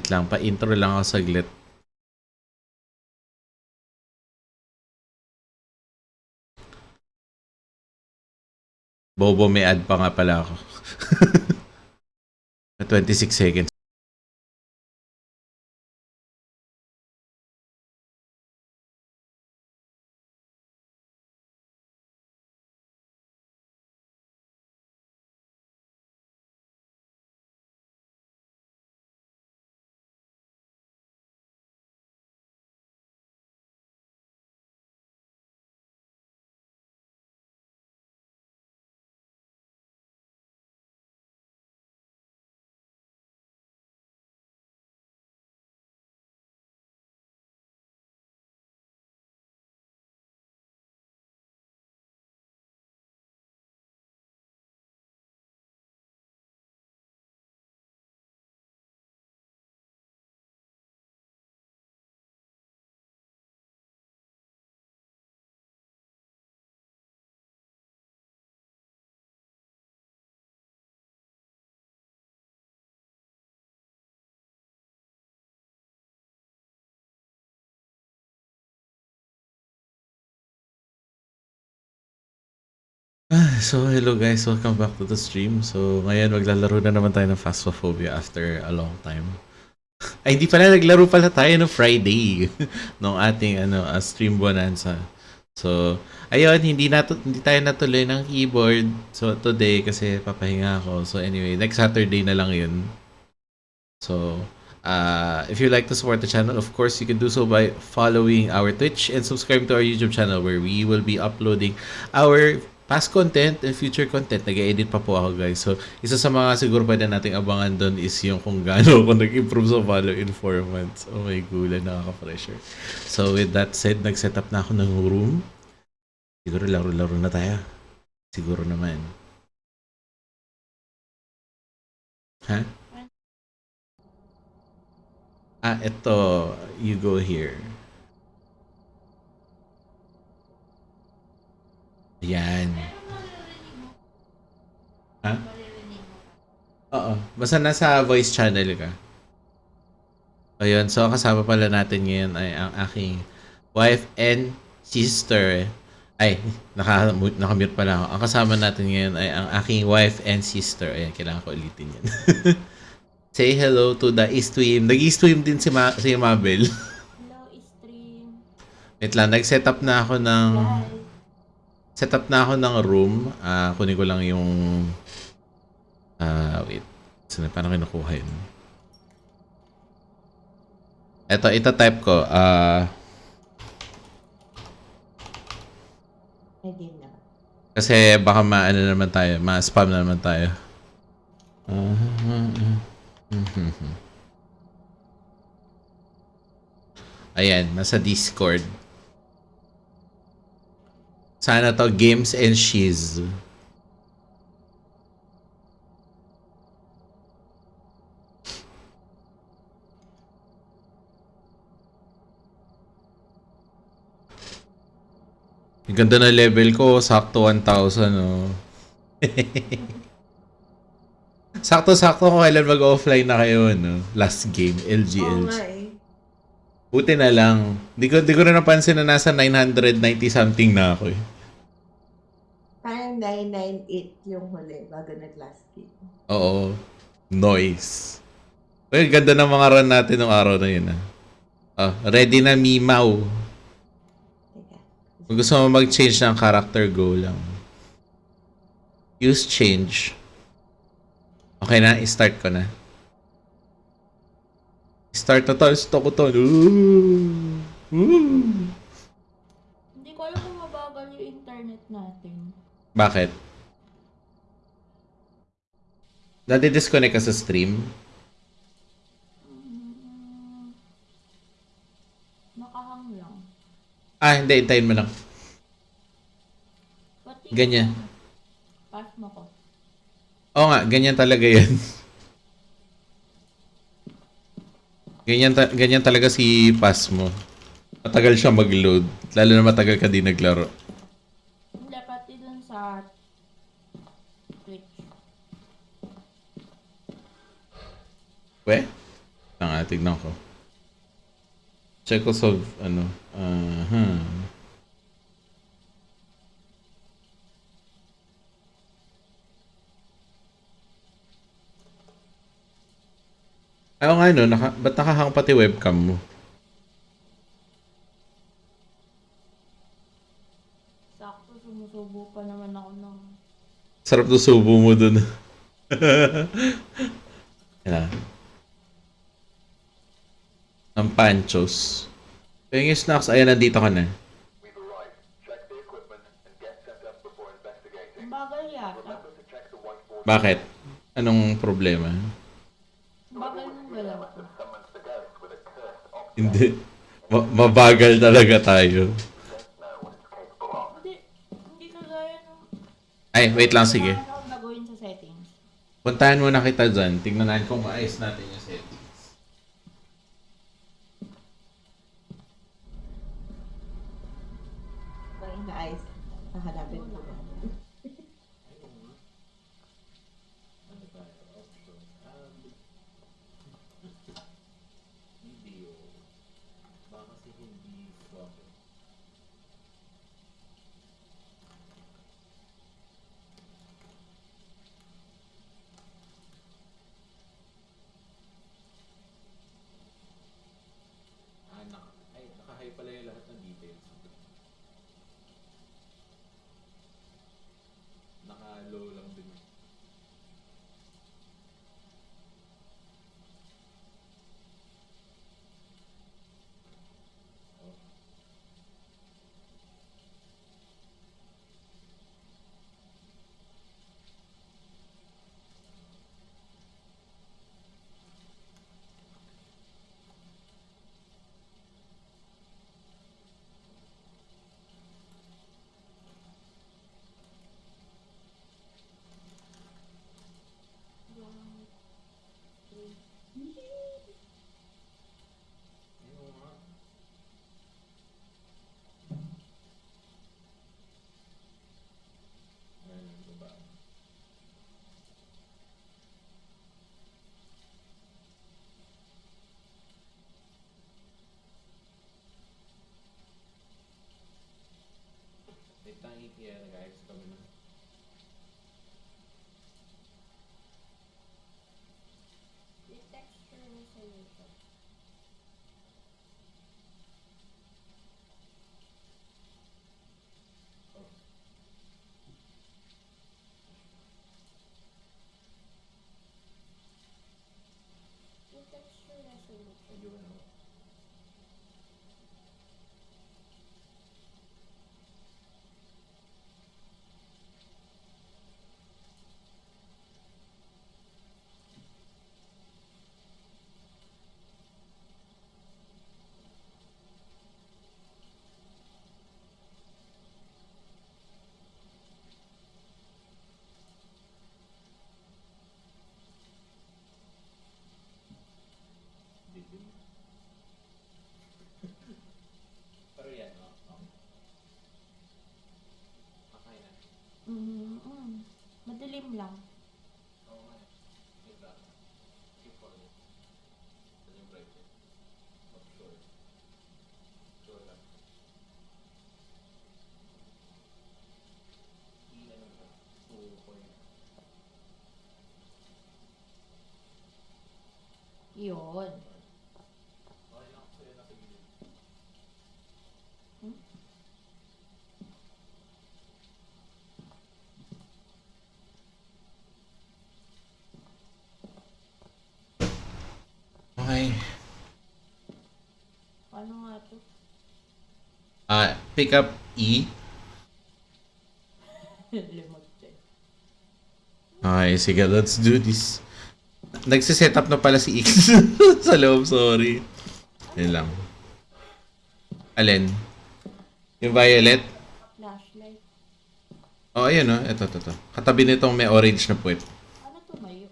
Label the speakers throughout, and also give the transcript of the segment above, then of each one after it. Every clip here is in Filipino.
Speaker 1: Wait lang, pa-intro lang ako saglit. Bobo, may ad pa nga pala ako. 26 seconds. So, hello guys. Welcome back to the stream. So, ngayon maglalaro na naman tayo ng Phasmophobia after a long time. Ay, hindi pala. Naglaro pala tayo no Friday nung ating ano, uh, stream bonanza. So, ayun, hindi, nato, hindi tayo natuloy ng keyboard. So, today kasi papahinga ako. So, anyway, next Saturday na lang yun. So, uh, if you like to support the channel, of course, you can do so by following our Twitch and subscribe to our YouTube channel where we will be uploading our past content and future content. Nag-edit pa po ako, guys. So, isa sa mga siguro pwede nating abangan doon is yung kung gaano ako nag-improve sa follow in 4 months. Oh my gula, nakaka-pressure. So, with that said, nag-set up na ako ng room. Siguro laro-laro na tayo. Siguro naman. Ha? Ah, ito. You go here. Ayan. Ha? Oo. Basta nasa voice channel ka. Ayun. So, kasama pala natin ngayon ay ang aking wife and sister. Ay, naka, nakamute pala ako. Ang kasama natin ngayon ay ang aking wife and sister. Ayan, kailangan ko ulitin yan. Say hello to the stream. Nag-stream din si, Ma- si Mabel.
Speaker 2: Hello, stream.
Speaker 1: Wait lang, nag-set up na ako ng...
Speaker 2: Bye.
Speaker 1: Set up na ako ng room. Ah, kunin ko lang yung... Ah, wait. Saan paano kinukuha yun? Ito, ito type ko.
Speaker 2: Na.
Speaker 1: kasi baka ma-ano naman tayo. Ma-spam na naman tayo. Ayan, nasa Discord. Sana to games and shiz. Ang ganda na level ko, sakto 1,000 oh. Sakto-sakto ko kailan mag-offline na kayo, no? Last game,
Speaker 2: Oo
Speaker 1: LGL. Buti na lang. Di ko, di ko na napansin na nasa 990 something na ako eh.
Speaker 2: Parang 998 yung huli bago nag-last game.
Speaker 1: Oo. Noise. Well, ganda ng mga run natin nung araw na yun ah. Ah, ready na Mimaw. Kung gusto mo mag-change ng character, go lang. Use change. Okay na, i-start ko na. Start na to, stop ko to. Ooh. Ooh.
Speaker 2: Hindi ko alam kung mabagal yung internet natin.
Speaker 1: Bakit? Nadi-disconnect ka sa stream?
Speaker 2: Mm, nakahang lang.
Speaker 1: Ah, hindi. Hintayin mo lang.
Speaker 2: Pati
Speaker 1: Ganyan.
Speaker 2: Pass mo ko.
Speaker 1: Oo nga, ganyan talaga yan. ganyan, ta- ganyan talaga si pass mo. Matagal siya mag-load. Lalo na matagal ka di naglaro.
Speaker 2: Hindi, pati dun sa Twitch.
Speaker 1: We? Tanga. Ah, tignan ko. Check ko solve, ano. Aha. Ayaw nga no, naka, ba't nakahang pati webcam mo?
Speaker 2: Sakto, sumusubo pa naman ako ng...
Speaker 1: Sarap to subo mo dun. Yan. Ang panchos. Yung snacks, ayan, nandito ka na. Bakit? Anong problema?
Speaker 2: Ang bagal ng galaw ko.
Speaker 3: Summons the ghost with a
Speaker 1: Hindi. Ma- mabagal talaga tayo.
Speaker 2: Hindi, hindi kagaya ng...
Speaker 1: Ay, wait lang, sige. Puntahan muna kita dyan. Tignan natin kung maayos natin
Speaker 2: Yun.
Speaker 1: Okay lang. Sa'yo nasa gilid.
Speaker 2: Hmm?
Speaker 1: Okay.
Speaker 2: Paano nga to?
Speaker 1: Ah, pick up E.
Speaker 2: Limag din.
Speaker 1: Okay, sige, let's do this. Nagsiset up na pala si X sa loob, sorry. Yun lang. Alin? Yung violet?
Speaker 2: Flashlight.
Speaker 1: Oh, ayun oh. Ito, ito, ito. Katabi nitong may orange na puwet.
Speaker 2: Ano tumayo?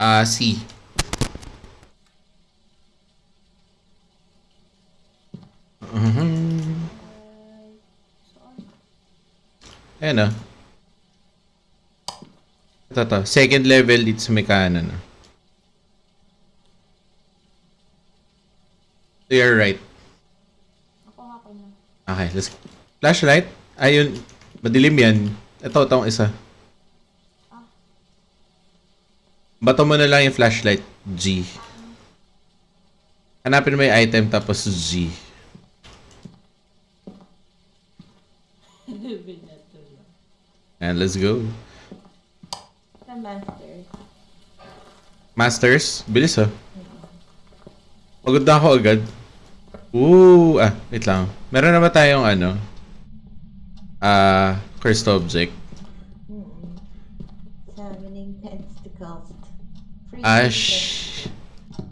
Speaker 1: Ah, C. Mhm.
Speaker 2: Ay, saan?
Speaker 1: Ayan oh. Ito, ito. Second level dito sa may kanan. oh. To your right.
Speaker 4: Na.
Speaker 1: Okay, let's... Flashlight? Ayun. Madilim yan. Ito, itong isa. Bato mo na lang yung flashlight. G. Hanapin mo yung item tapos G. And let's go.
Speaker 2: Sa master.
Speaker 1: Masters? Bilis oh. Pagod na ako agad. Ooh, ah, wait lang. Meron na ba tayong ano? Ah, cursed object.
Speaker 2: Mm-mm. Summoning tentacles. Free
Speaker 1: Ah,
Speaker 2: secret.
Speaker 1: sh...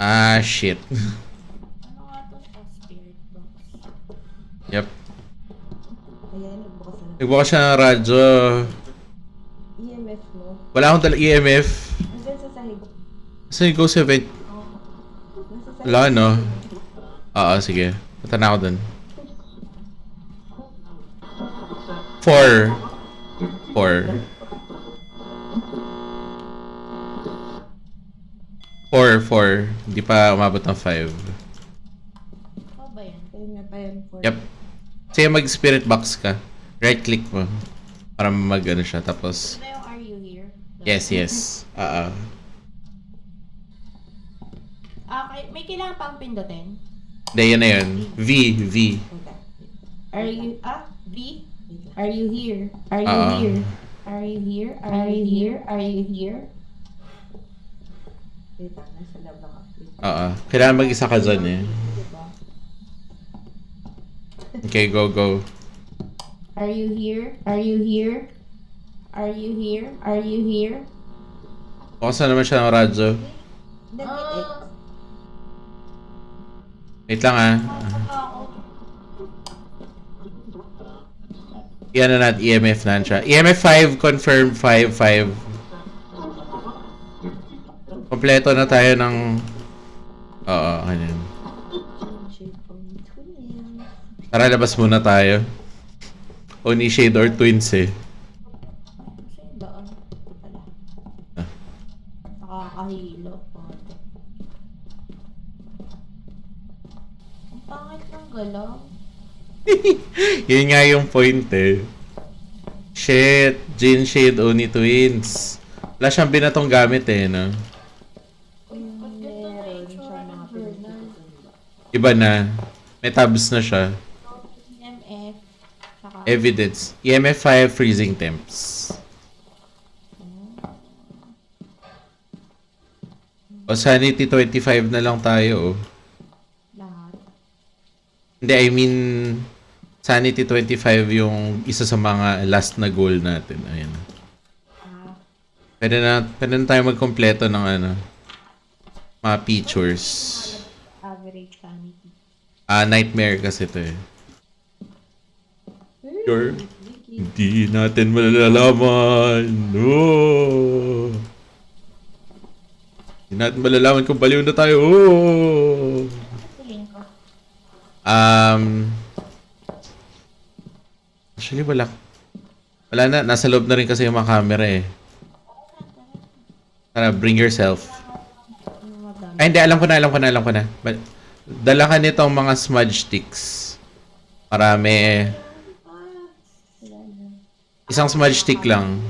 Speaker 1: Ah, shit.
Speaker 4: Ano nga to? Oh, spirit box.
Speaker 1: yep.
Speaker 2: Ayan, nagbukas na.
Speaker 1: Nagbukas siya ng radyo.
Speaker 2: EMF.
Speaker 1: Wala akong dala EMF.
Speaker 2: Hanggang sa. Nasa sahig.
Speaker 1: Wala, no? Oo, sige. Punta na ako dun. Four. Four. Four, four. Hindi pa umabot ng five.
Speaker 4: Ikaw ba yan?
Speaker 2: Ayun nga pa yan.
Speaker 1: Yep. Sige, mag-spirit box ka. Right-click mo. Para mag ano siya. Tapos,
Speaker 4: Ito yung Are You Here?
Speaker 1: Yes, yes. Oo.
Speaker 4: Ah, kay- may kailangan pang pindutin?
Speaker 1: Hindi, yun na yun. V, V.
Speaker 4: Are you, ah, V? Are you here? Are you
Speaker 1: Oo.
Speaker 4: here? Are you here? Are you here? Are you here?
Speaker 2: Wait lang, nasa loob lang ako.
Speaker 1: Oo. Kailangan mag-isa ka dyan eh.
Speaker 2: Diba?
Speaker 1: Okay, go, go.
Speaker 4: Are you here? Are you here? Are you here? Are you here?
Speaker 1: Bukas na naman siya ng radyo.
Speaker 2: Nag-X.
Speaker 1: Wait lang ah. Yan na natin, EMF na siya. EMF 5, confirm 5, 5. Kompleto na tayo ng... Oo, ganyan. Tara, labas muna tayo. Oni Shade or Twins eh.
Speaker 4: Nakakahilo. Konti. Ang pangit ng galaw.
Speaker 1: Yun nga yung point eh. Shit, Jin Shade Oni Twins. Wala siyang binatong gamit eh, no? Iba na. May tabs na siya.
Speaker 4: EMF.
Speaker 1: Evidence. EMF 5 freezing temps. O sanity 25 na lang tayo. oh.
Speaker 4: lahat.
Speaker 1: Hindi, I mean sanity 25 yung isa sa mga last na goal natin. Ayan.
Speaker 4: Ah,
Speaker 1: Pwede na, pwede na tayo magkompleto ng ano, mga features.
Speaker 4: average sanity.
Speaker 1: Ah, nightmare kasi to eh. Sure. Hindi natin malalaman. No. Hindi natin malalaman kung baliw na tayo. Oh. Um, actually, wala. Wala na. Nasa loob na rin kasi yung mga camera eh. Tara, bring yourself. Ay, hindi. Alam ko na, alam ko na, alam ko na. But, dala ka nitong mga smudge sticks. Marami.
Speaker 4: Na.
Speaker 1: Isang smudge stick lang.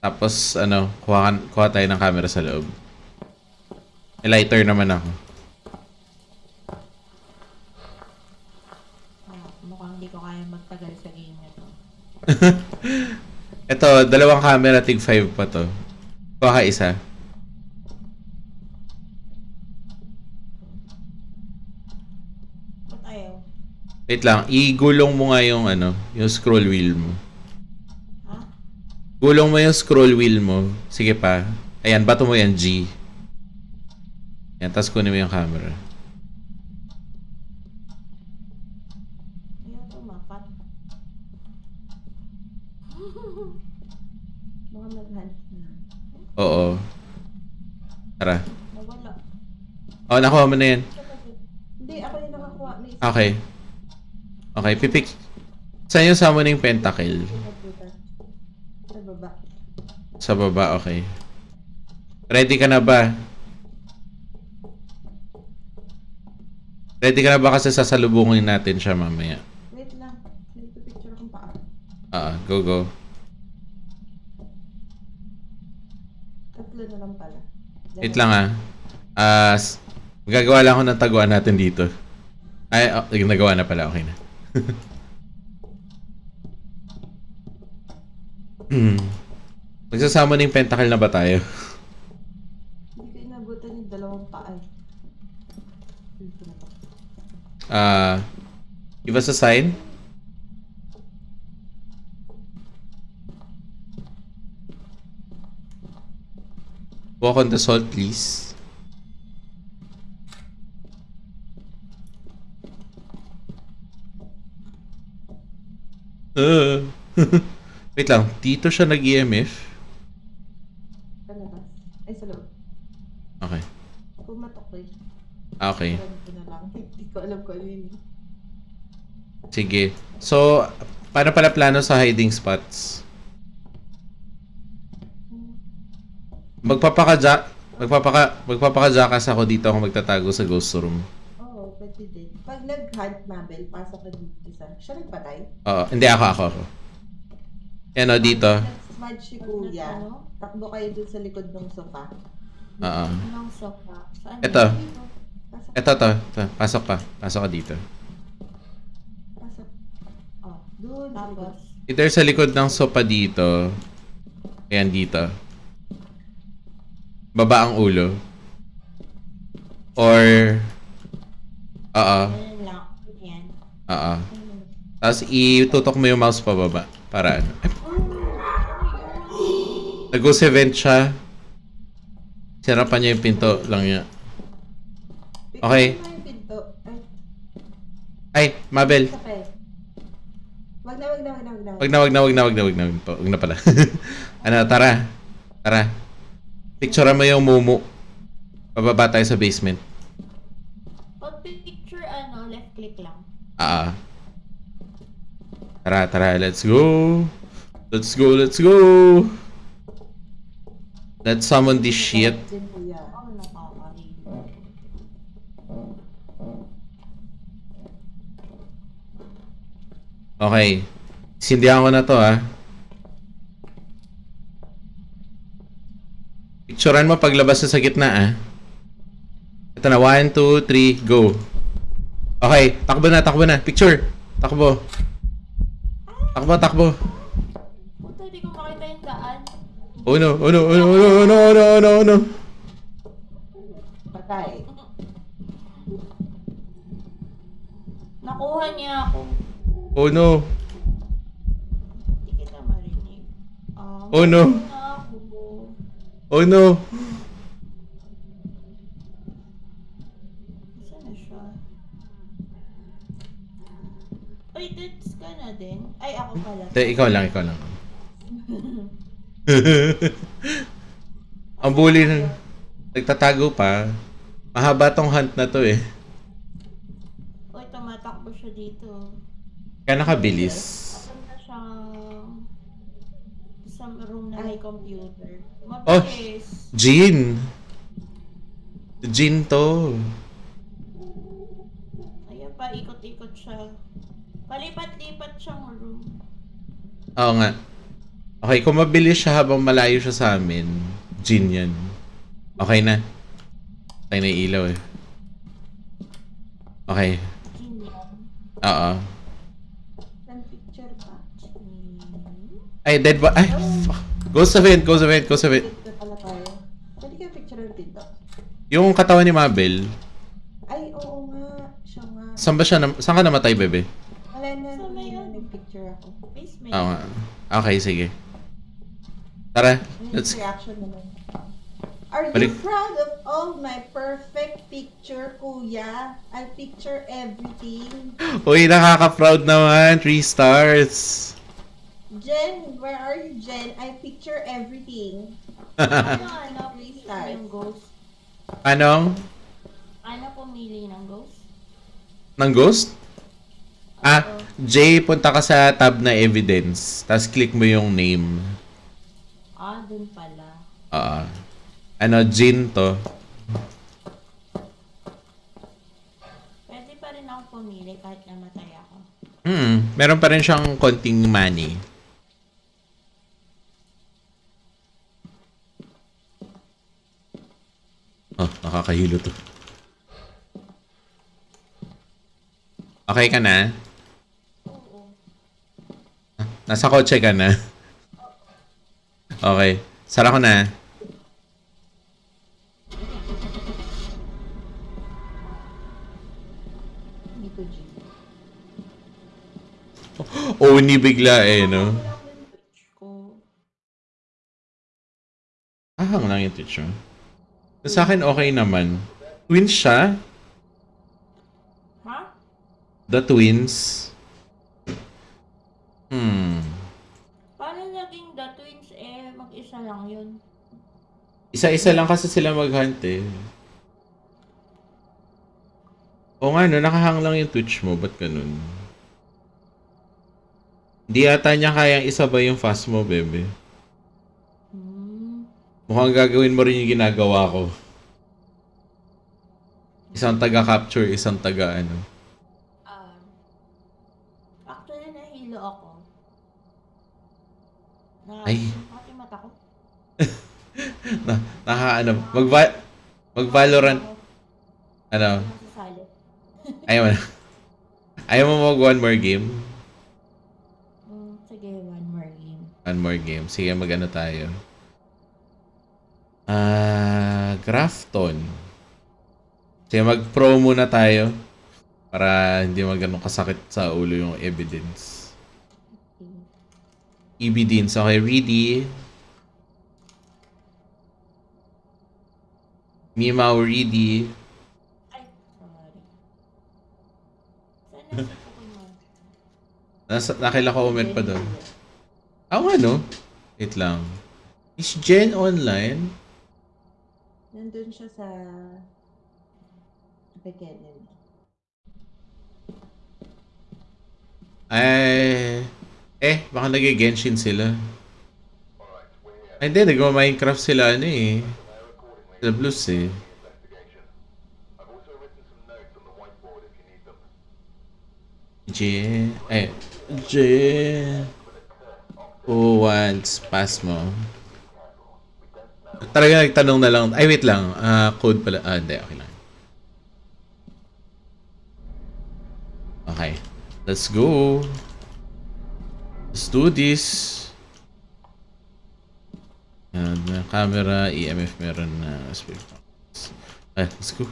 Speaker 1: Tapos, ano, kuha, kuha tayo ng camera sa loob. May lighter naman ako.
Speaker 4: Ah, mukhang hindi ko kaya magtagal sa game na to.
Speaker 1: Ito, dalawang camera, tig 5 pa to. Kuha ka isa.
Speaker 4: Ba't ayaw?
Speaker 1: Wait lang, igulong mo nga yung ano, yung scroll wheel mo. Gulong mo yung scroll wheel mo. Sige pa. Ayan, bato mo yan, G. Yan, tapos kunin mo yung camera. Oo. Tara.
Speaker 4: Nawala.
Speaker 1: Oh, nakuha mo na yan.
Speaker 2: Hindi, ako yung nakakuha.
Speaker 1: Okay. Okay, pipik. Saan yung summoning pentacle?
Speaker 2: baba.
Speaker 1: Sa baba, okay. Ready ka na ba? Ready ka na ba kasi sasalubungin natin siya mamaya?
Speaker 2: Wait lang. Nagpipicture akong paa.
Speaker 1: Ah, go go.
Speaker 2: Tatlo na lang pala.
Speaker 1: Wait lang ah. Ah, s- gagawa lang ako ng taguan natin dito. Ay, oh, nagawa na pala. Okay na. hmm. Magsasama ng pentacle na ba tayo?
Speaker 2: Hindi ko inabutan yung dalawang paa. eh. Na.
Speaker 1: Ah, give us a sign. Walk on the salt, please. Uh. Wait lang, dito siya nag-EMF?
Speaker 2: Ay, sa loob.
Speaker 1: Okay.
Speaker 2: Pumatok ko eh.
Speaker 1: Ah, Okay.
Speaker 2: Alam ko na lang. Hindi ko alam kung ano yun.
Speaker 1: Sige. So, paano pala plano sa hiding spots? Magpapaka magpapaka magpapaka-jackass ako dito ako magtatago sa ghost room.
Speaker 2: Oo, pwede din. Pag nag-hunt Mabel, pasok ka dito sa... Siya nagpatay?
Speaker 1: Oo, hindi ako ako ako. Yan o, dito.
Speaker 2: Nag-smudge si Kuya.
Speaker 4: Ano?
Speaker 2: Takbo kayo dun sa likod ng sofa.
Speaker 1: Oo.
Speaker 4: Anong sofa? Saan?
Speaker 1: Ito.
Speaker 2: Pasok.
Speaker 1: Ito to, ito. Pasok pa. Pasok ka dito.
Speaker 2: Pasok. Oh, likod.
Speaker 4: Tapos,
Speaker 1: Either sa likod ng sopa dito. Ayan dito. Baba ang ulo. Or Oo. Oo. Tapos itutok mo yung mouse pababa. Para ano. Ay, Nag-ghost event siya. Sirapan niya yung pinto lang niya. Okay.
Speaker 2: Ay,
Speaker 1: Mabel.
Speaker 2: Wag na, wag na, wag na, wag na.
Speaker 1: Wag na, wag na, wag na, wag na, wag na. Wag na, wag na pala. ano, tara. Tara. Picturean mo yung mumu. Pababa tayo sa basement.
Speaker 4: Pag picture, ano, left click lang.
Speaker 1: Ah. Tara, tara. Let's go. Let's go, let's go. Let's summon this shit. Okay. Sindihan ko na to, ah. Picturean mo paglabas na sa gitna, ah. Ito na. 1, 2, 3, go. Okay. Takbo na, takbo na. Picture. Takbo. Takbo, takbo.
Speaker 4: Puta, di ko makita yung daan.
Speaker 1: Oh no, oh no, oh no, oh no, oh no, oh no, oh no, oh.
Speaker 2: Patay.
Speaker 4: Nakuha niya ako.
Speaker 1: Oh no.
Speaker 4: Hindi kita marinig. Ah,
Speaker 1: Oh, no. Oh no.
Speaker 4: Saan na siya? Uy, that's ka na din. Ay, ako pala.
Speaker 1: Ikaw lang, ikaw lang. Ang bully na. Nagtatago pa. Mahaba tong hunt na to eh.
Speaker 4: Uy, tumatakbo siya dito.
Speaker 1: Kaya nakabilis.
Speaker 4: Papunta siyang sa room na may computer.
Speaker 1: Oh.
Speaker 4: Mabilis.
Speaker 1: Jean. Jean to.
Speaker 4: Ayan pa, ikot-ikot siya. Palipat-lipat siyang room.
Speaker 1: Oo nga. Okay, kung mabilis siya habang malayo siya sa amin, Jean yan. Okay na. Okay na ilaw eh. Okay. Oo.
Speaker 2: Picture.
Speaker 1: Ay, dead ba? Ay, fuck. Ghost ghost event, ghost event.
Speaker 2: Dito pala tayo. Pwede kayo picture yung pinto.
Speaker 1: Yung katawan ni Mabel,
Speaker 2: Ay, oo nga. Siya nga.
Speaker 1: saan ba siya, nam- saan ka namatay, bebe?
Speaker 2: Wala na,
Speaker 4: Sa may
Speaker 2: hindi na
Speaker 4: ano?
Speaker 2: nag-picture ako.
Speaker 4: Basement.
Speaker 1: Oo nga. Okay, sige. Tara,
Speaker 2: Ano
Speaker 1: let's...
Speaker 2: yung reaction naman? Are
Speaker 1: Balik.
Speaker 2: you proud of all my perfect picture, kuya? I picture everything.
Speaker 1: Uy, nakaka-proud naman. Three stars.
Speaker 2: Jen, where are you, Jen? I picture everything.
Speaker 4: Ano, ano,
Speaker 2: Three
Speaker 4: pumili
Speaker 2: stars.
Speaker 4: ng ghost?
Speaker 1: Anong?
Speaker 4: Ano pumili ng ghost?
Speaker 1: Ng ghost? Ah. Jay, punta ka sa tab na evidence. Tapos click mo yung name.
Speaker 4: Ah, dun pala.
Speaker 1: Oo. ano, Jin to.
Speaker 4: Pwede pa rin ako pumili kahit namatay ako.
Speaker 1: Hmm, meron pa rin siyang konting money. Oh, nakakahilo to. Okay ka na?
Speaker 4: Oo.
Speaker 1: Nasa kotse ka na? Okay. Sara ko na. Oh, ni bigla eh, no? Ahang lang yung Twitch, oh. Sa akin, okay naman. Twins siya?
Speaker 4: Ha?
Speaker 1: The twins? Hmm.
Speaker 4: Paano naging the twins mag-isa lang yun?
Speaker 1: Isa-isa lang kasi sila mag-hunt eh. O nga no, nakahang lang yung Twitch mo. Ba't ganun? Hindi yata niya kayang isabay yung fast mo, bebe.
Speaker 4: Hmm.
Speaker 1: Mukhang gagawin mo rin yung ginagawa ko. Isang taga-capture, isang taga ano.
Speaker 4: Um, actually, nahilo ako. Na,
Speaker 1: Ay. Na, naka ano, mag mag-Valorant, ano,
Speaker 4: Nasasali.
Speaker 1: ayaw mo na. Ayaw mo mag one more game?
Speaker 4: Hmm, sige, one more game.
Speaker 1: One more game. Sige, mag-ano tayo. Ah, Grafton. Sige, mag-pro muna tayo. Para hindi magano kasakit sa ulo yung evidence. Evidence. Okay, ready.
Speaker 4: Si Pokemon?
Speaker 1: Nasa, nakila ko comment pa doon. Ah, ano? Wait lang. Is Jen online?
Speaker 2: Nandun siya sa... Beginning.
Speaker 1: Ay... Eh, baka nag-Genshin sila. Ay, hindi. Nag-Minecraft sila, ano eh.
Speaker 3: The need them.
Speaker 1: Jen... Eh, Jen... Who wants pass mo? Talaga nagtanong na lang. Ay, wait lang. Ah, code pala. Ah, hindi. Okay lang. Okay. Let's go. Let's do this. Yan, may camera, EMF meron na. speed box. Ay, let's go.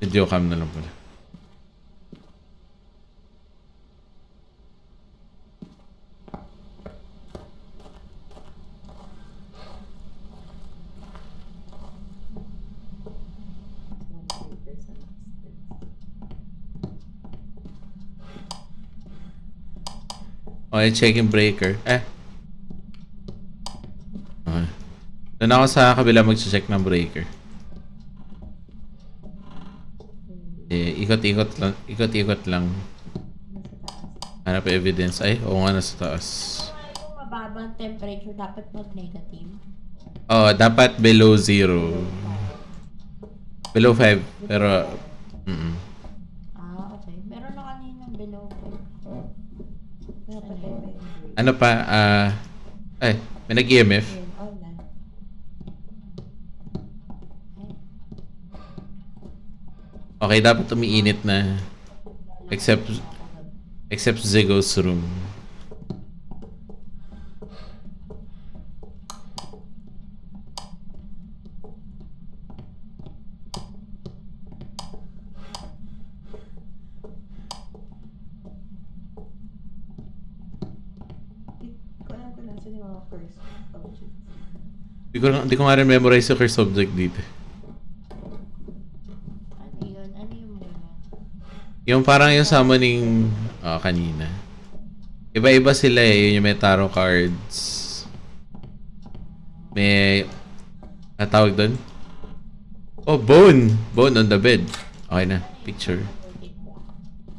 Speaker 1: Video cam na lang pala. Okay, checking breaker. Eh. Okay. Doon ako sa kabila mag-check ng breaker. Eh, ikot-ikot lang. Ikot-ikot lang. Hanap evidence. Ay, oo nga, nasa taas.
Speaker 4: Mababang temperature, dapat mag-negative.
Speaker 1: Oh, dapat below zero. Below 5. Pero, mm
Speaker 4: Ah, okay. Meron na kaninang below. Pero yun.
Speaker 1: Ano pa, ah, ay, may nag-EMF. Okay, dapat umiinit na. Except, except Zigo's room.
Speaker 2: Di ko
Speaker 1: hindi ko nga rin memorize yung curse subject dito.
Speaker 4: Ano yun? Ano yung muna?
Speaker 1: Yung parang yung summoning ah, kanina. Iba-iba sila eh. Yun yung may tarot cards. May... Ano tawag doon? Oh, bone! Bone on the bed. Okay na. Picture.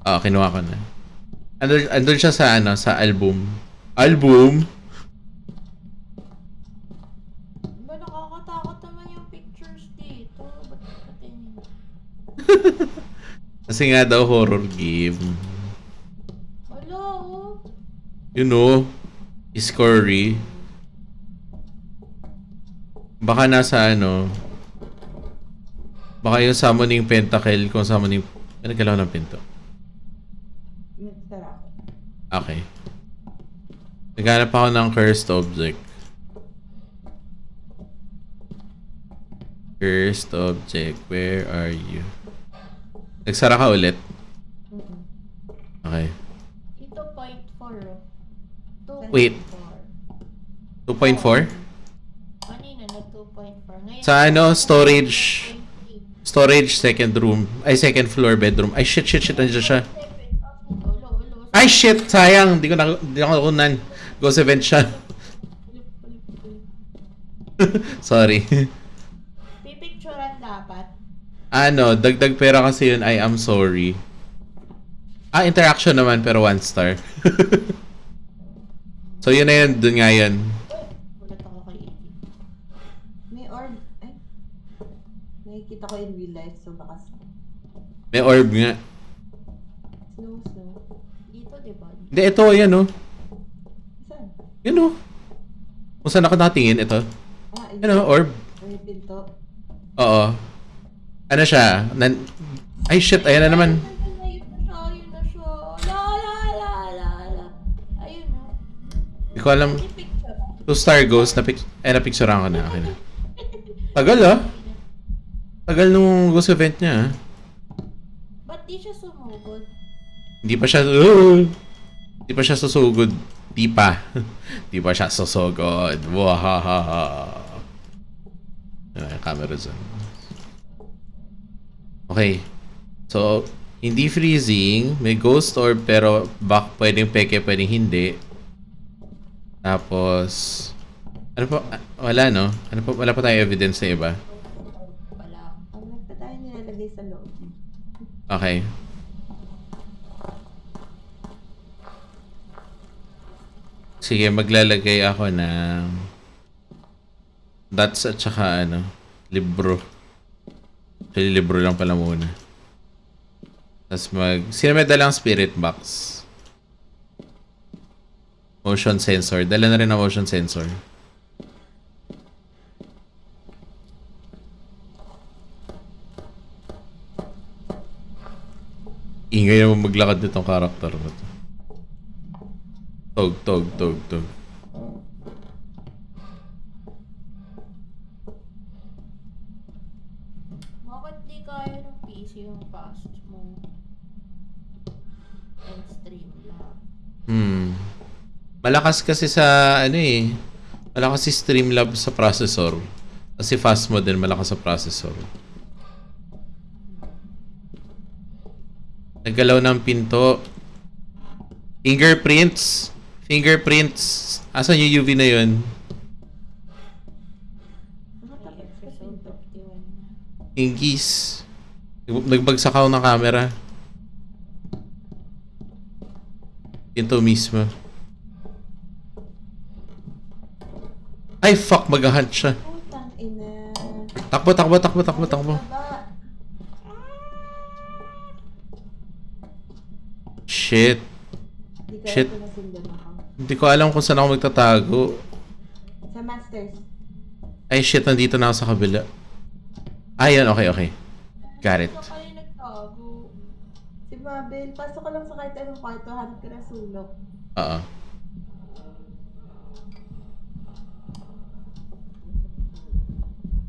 Speaker 1: Ah, kinuha ko na. Andun, andun siya sa ano, sa album. Album?
Speaker 4: Ba, nakakatakot naman yung pictures dito. Ba't?
Speaker 1: Kasi nga daw horror game.
Speaker 4: Wala, oh.
Speaker 1: You know, Scurry. Baka nasa ano, baka yung summoning pentacle kung summoning, ano galaw ng pinto?
Speaker 2: Nagsara.
Speaker 1: Okay. Naghanap ako ng cursed object. Cursed object, where are you? Nagsara ka ulit? Okay.
Speaker 4: Ito, point 4, oh. Two
Speaker 1: Wait.
Speaker 4: point four.
Speaker 1: 2.4?
Speaker 4: Kanina na 2.4. Ngayon,
Speaker 1: Sa ano, storage.
Speaker 4: 2.3.
Speaker 1: Storage, second room. Ay, second floor, bedroom. Ay, shit, shit, shit. Nandiyan siya. Ay, shit! Sayang! Hindi ko na, hindi ako nakunan. Ghost event siya. Sorry. Ano, dagdag pera kasi yun. I am sorry. Ah, interaction naman, pero one star. so, yun na yun. Dun nga yun.
Speaker 2: May orb. Ay. Nakikita ko in real life, so baka.
Speaker 1: May orb nga.
Speaker 2: Snow, snow.
Speaker 4: Dito, di ba?
Speaker 1: Hindi, ito, yan oh.
Speaker 2: Saan?
Speaker 1: Yan oh. Kung saan ako nakatingin, ito.
Speaker 2: Ah,
Speaker 1: Yan oh, orb.
Speaker 2: May pinto.
Speaker 1: Oo. Ano siya? Nan Ay, shit. Ayan na naman. Hindi ko alam. Two star ghost. Na pic eh, napicturean ko na. Okay na. Tagal ah. Tagal nung ghost event niya ah.
Speaker 4: Ba't di siya sumugod?
Speaker 1: Hindi pa siya, uh, hindi pa siya susugod. Di pa. Di pa siya susugod. Wahahaha. Ay, camera dyan. Okay. So, hindi freezing. May ghost orb pero back pwedeng peke, pwedeng hindi. Tapos, ano pa, ah, wala no? Ano pa, wala pa tayong evidence na iba.
Speaker 4: Wala.
Speaker 2: Ang nagpa tayo nilalagay sa loob.
Speaker 1: Okay. Sige, maglalagay ako ng dots at saka ano, libro. Actually, libro lang pala muna. Tapos mag... Sino may dalang spirit box? Motion sensor. Dala na rin ang motion sensor. Ingay naman maglakad nitong karakter na to. Tog, tog, tog, tog.
Speaker 4: Bakit di kaya ng PC yung fast mo? And stream lang.
Speaker 1: Hmm. Malakas kasi sa ano eh. Malakas si Streamlabs sa processor. Kasi fast mo din malakas sa processor. Naggalaw ng pinto. Fingerprints. Fingerprints. Asan yung UV na yun?
Speaker 2: Nakatapos sa
Speaker 4: Episode
Speaker 2: pinto.
Speaker 4: 51 na.
Speaker 1: Ingis. Nagbagsak ako ng camera. Pinto mismo. Ay, fuck. Mag-hunt siya. Takbo, takbo, takbo, takbo, takbo. Shit. Shit. Hindi ko alam kung saan ako magtatago.
Speaker 2: Sa masters.
Speaker 1: Ay, shit. Nandito na ako sa kabila. Ayan, okay, okay. Got it.
Speaker 2: Si Mabel, pasok ka lang sa kahit anong kwarto, hanap ka ng sulok.
Speaker 1: Oo.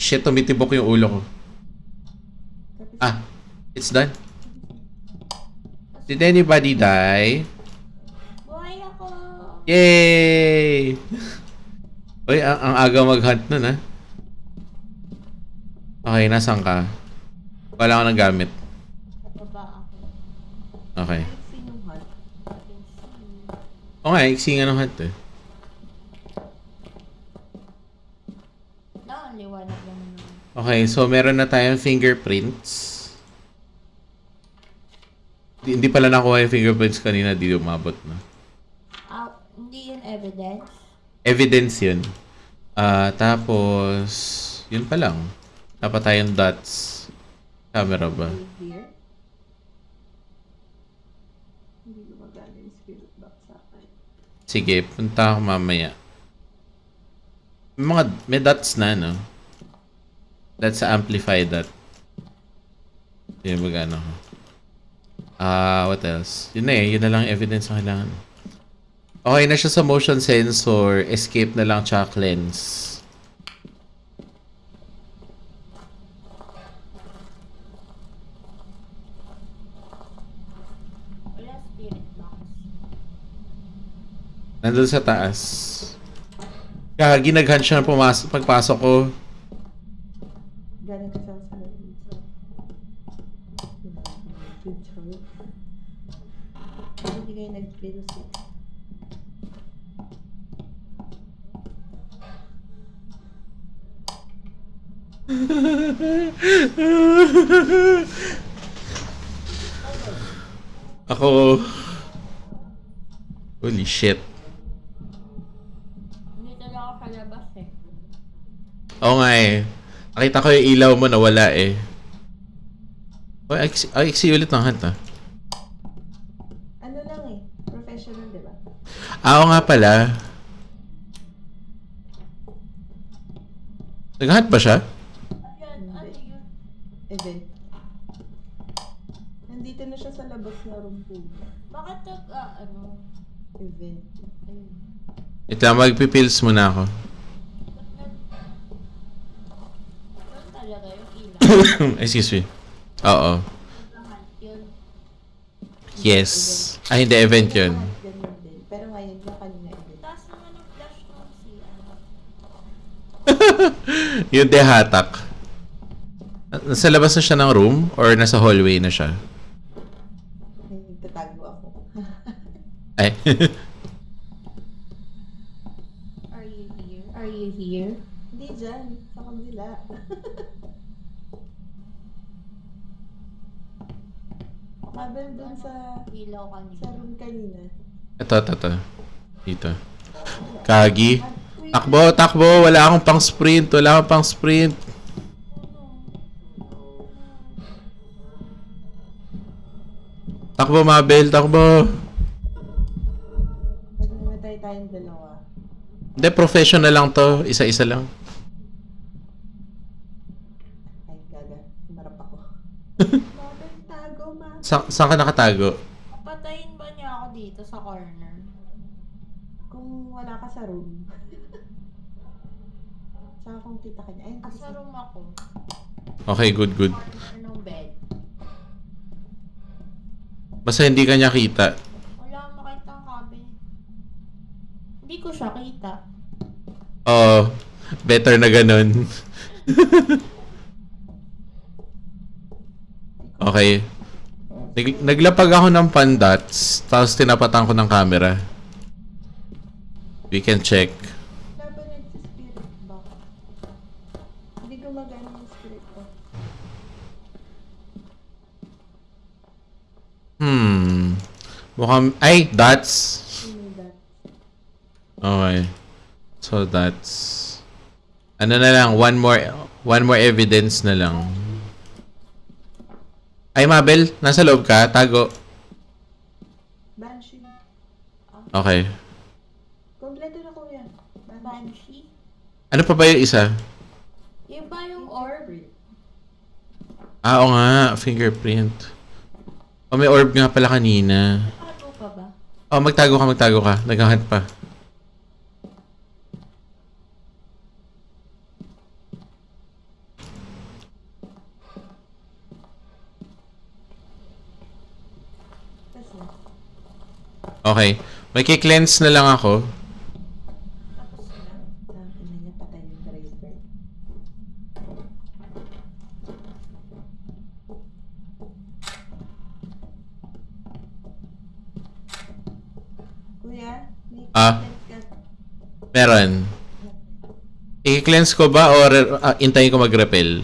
Speaker 1: Shit, tumitibok yung ulo ko. Ah, it's done. Did anybody die?
Speaker 4: Buhay ako!
Speaker 1: Yay! Uy, ang, ang aga mag-hunt nun, ha? Okay, nasan ka? Wala ko ng gamit.
Speaker 4: Baba ako.
Speaker 1: Okay. O nga, iksi nga ng hunt, eh. Okay, so meron na tayong fingerprints. Hindi pala nakuha yung fingerprints kanina, di umabot na.
Speaker 4: Uh, hindi yun evidence?
Speaker 1: Evidence yun. Uh, tapos, yun pa lang. Dapat tayong dots. Camera ba? Sige, punta ako mamaya. May mga, may dots na, no? Let's amplify that. Yun, mag ano. Ah, what else? Yun na eh, yun na lang evidence na kailangan. Okay na siya sa motion sensor, escape na lang tsaka cleanse. Nandun sa taas. Kaya ginaghan siya na pumasok, pagpasok ko.
Speaker 2: Six.
Speaker 1: Ako... Holy shit.
Speaker 4: Dito lang ako sa labas eh.
Speaker 1: Oo nga eh. Nakita ko yung ilaw mo nawala eh. Ay, ay, ay, ulit ng hunt ah.
Speaker 2: Ano lang eh, professional, di ba?
Speaker 1: Ah, oo nga pala. Nag-hunt ba siya?
Speaker 2: Event. Nandito na siya sa labas na room po.
Speaker 4: Bakit nag, ah, ano?
Speaker 2: Event.
Speaker 4: Ayun.
Speaker 1: Ito, magpipills muna ako. Excuse me. Oo. Yes. Ah, hindi. Event yun.
Speaker 2: Lahat ganyan din. Pero ngayon yung kanina event.
Speaker 4: Taas naman ang flash ng si ano.
Speaker 1: yung dehatak. Nasa labas na siya ng room? Or nasa hallway na siya?
Speaker 2: Nagtatago ako.
Speaker 1: Ay.
Speaker 4: Are you here? Are you here?
Speaker 2: Hindi dyan. Sa kabila. Mabel dun sa
Speaker 4: Ilaw
Speaker 2: sa
Speaker 4: kanina.
Speaker 2: room kanina.
Speaker 1: ito, ito, ito. Dito. Kagi. Takbo, takbo. Wala akong pang sprint. Wala akong pang sprint. Takbo, Mabel. Takbo.
Speaker 2: Pag namatay tayong dalawa.
Speaker 1: Hindi, professional lang to. Isa-isa lang.
Speaker 2: Ay, gaga. Marap ako. Mabel, tago, ma.
Speaker 1: Sa saan ka nakatago?
Speaker 4: Patayin ba niya ako dito sa corner?
Speaker 2: Kung wala ka sa room. Saka kung kita ka niya. Ay,
Speaker 4: Asa room ako?
Speaker 1: Okay, good, good.
Speaker 4: Corner ng bed.
Speaker 1: Basta hindi ka niya kita.
Speaker 4: Wala akong makita ang cabinet. Hindi ko siya kita.
Speaker 1: Oo. better na ganun. okay. Nag- naglapag ako ng pandats, tapos tinapatan ko ng camera. We can check.
Speaker 2: Laban na sa spirit box. Hindi gumagana yung spirit box.
Speaker 1: Hmm. Mukhang... Ay! Dots! Okay. So that's... Ano na lang, one more... One more evidence na lang. Ay, Mabel, nasa loob ka? Tago.
Speaker 2: Banshee.
Speaker 1: Okay.
Speaker 2: Kompleto na kuya.
Speaker 4: Banshee?
Speaker 1: Ano pa ba yung isa?
Speaker 4: Yung ba yung orb?
Speaker 1: Ah, oo nga. Fingerprint. Oh, may orb nga pala kanina.
Speaker 4: Ano pa ba?
Speaker 1: Oh, magtago ka, magtago ka. Naghahunt pa. Okay. May cleanse na lang ako.
Speaker 2: Tapos na. Tapos na niya patay yung driver. Kuya, may
Speaker 1: Ah.
Speaker 2: comment ka.
Speaker 1: Meron. I-cleanse ko ba or ah, intayin ko mag-repel?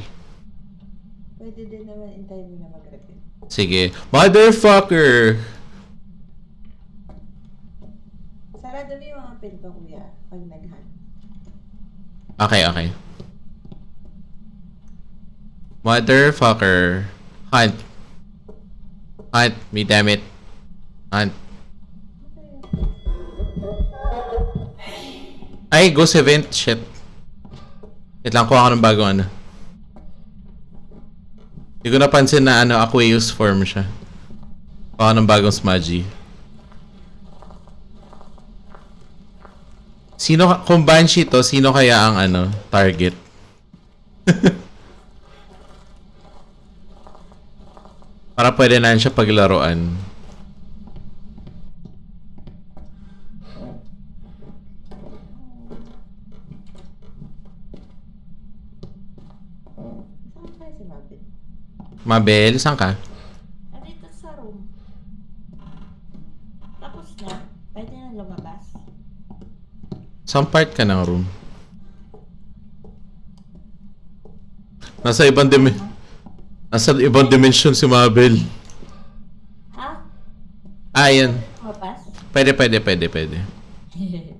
Speaker 2: Pwede din naman intay mo na mag-repeat.
Speaker 1: Sige. Motherfucker!
Speaker 2: Sarado mo yung mga pinto, kuya, pag nag-hunt.
Speaker 1: Okay, okay. Motherfucker. Hunt. Hunt. Me damn it. Hunt. Ay, ghost event. Shit. Wait lang, kuha ko ng bagong ano. Hindi ko napansin na ano, Aqueous form siya. Kuha ko ng bagong smudgy. Sino, kung Banshee to, sino kaya ang ano, target? Para pwede na siya paglaruan.
Speaker 2: Saan kaya si Mabel?
Speaker 1: Mabel, saan ka?
Speaker 4: Nandito sa room. Tapos na. Pwede na lumabas.
Speaker 1: Saan part ka ng room? Nasa ibang dim Nasa ibang dimension si Mabel.
Speaker 4: Ha?
Speaker 1: Ah, yan.
Speaker 4: Lumabas?
Speaker 1: Pwede, pwede, pwede, pwede.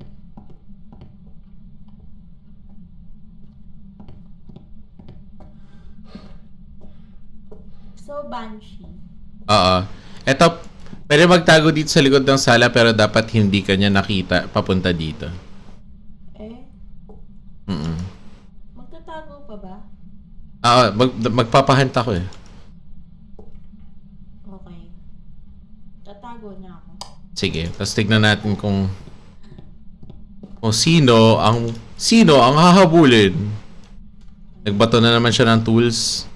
Speaker 4: so, Banshee.
Speaker 1: Oo. Eto, pwede magtago dito sa likod ng sala pero dapat hindi ka niya nakita papunta dito.
Speaker 4: Eh,
Speaker 1: Mm
Speaker 4: magtatago pa ba?
Speaker 1: Oo, mag, magpapahunt ako eh.
Speaker 4: Okay. Tatago na ako.
Speaker 1: Sige, tapos tignan natin kung kung sino ang sino ang hahabulin. Nagbato na naman siya ng tools.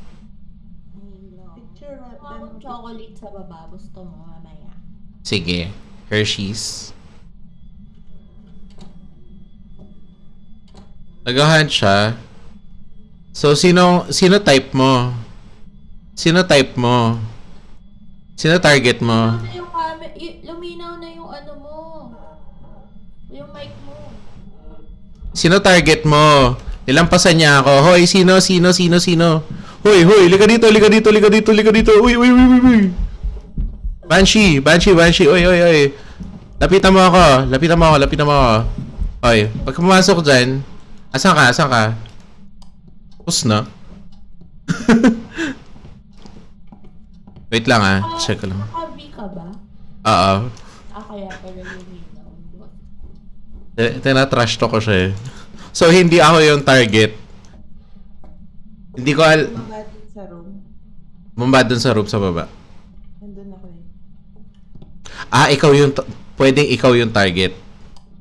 Speaker 4: Hello.
Speaker 2: Picture
Speaker 4: Kuha
Speaker 2: them.
Speaker 4: akong chocolate sa baba. Gusto mo mamaya.
Speaker 1: Sige, Hershey's. Nag-hunt siya. So, sino, sino type mo? Sino type mo? Sino target mo?
Speaker 4: Luminaw na yung y- luminaw na yung ano mo. Yung mic mo.
Speaker 1: Sino target mo? Nilampasan niya ako. Hoy, sino, sino, sino, sino? Hoy, hoy, lika dito, lika dito, lika dito, lika dito. Uy, uy, uy, uy, uy. Banshee, Banshee, Banshee. Uy, uy, uy. Lapitan mo ako. Lapitan mo ako, lapitan mo ako. Hoy, pag pumasok dyan, asan ka, asan ka? Pus na. Wait lang ah, check ko lang.
Speaker 4: Naka-V ka ba?
Speaker 1: Oo.
Speaker 4: Ah, kaya pala luminaw.
Speaker 1: Eh, Tinatrash to ko siya eh. So, hindi ako yung target. Hindi ko al...
Speaker 2: Bumaba din sa room.
Speaker 1: Bumaba dun sa roof sa baba. Ah, ikaw yung... Pwedeng ikaw yung target.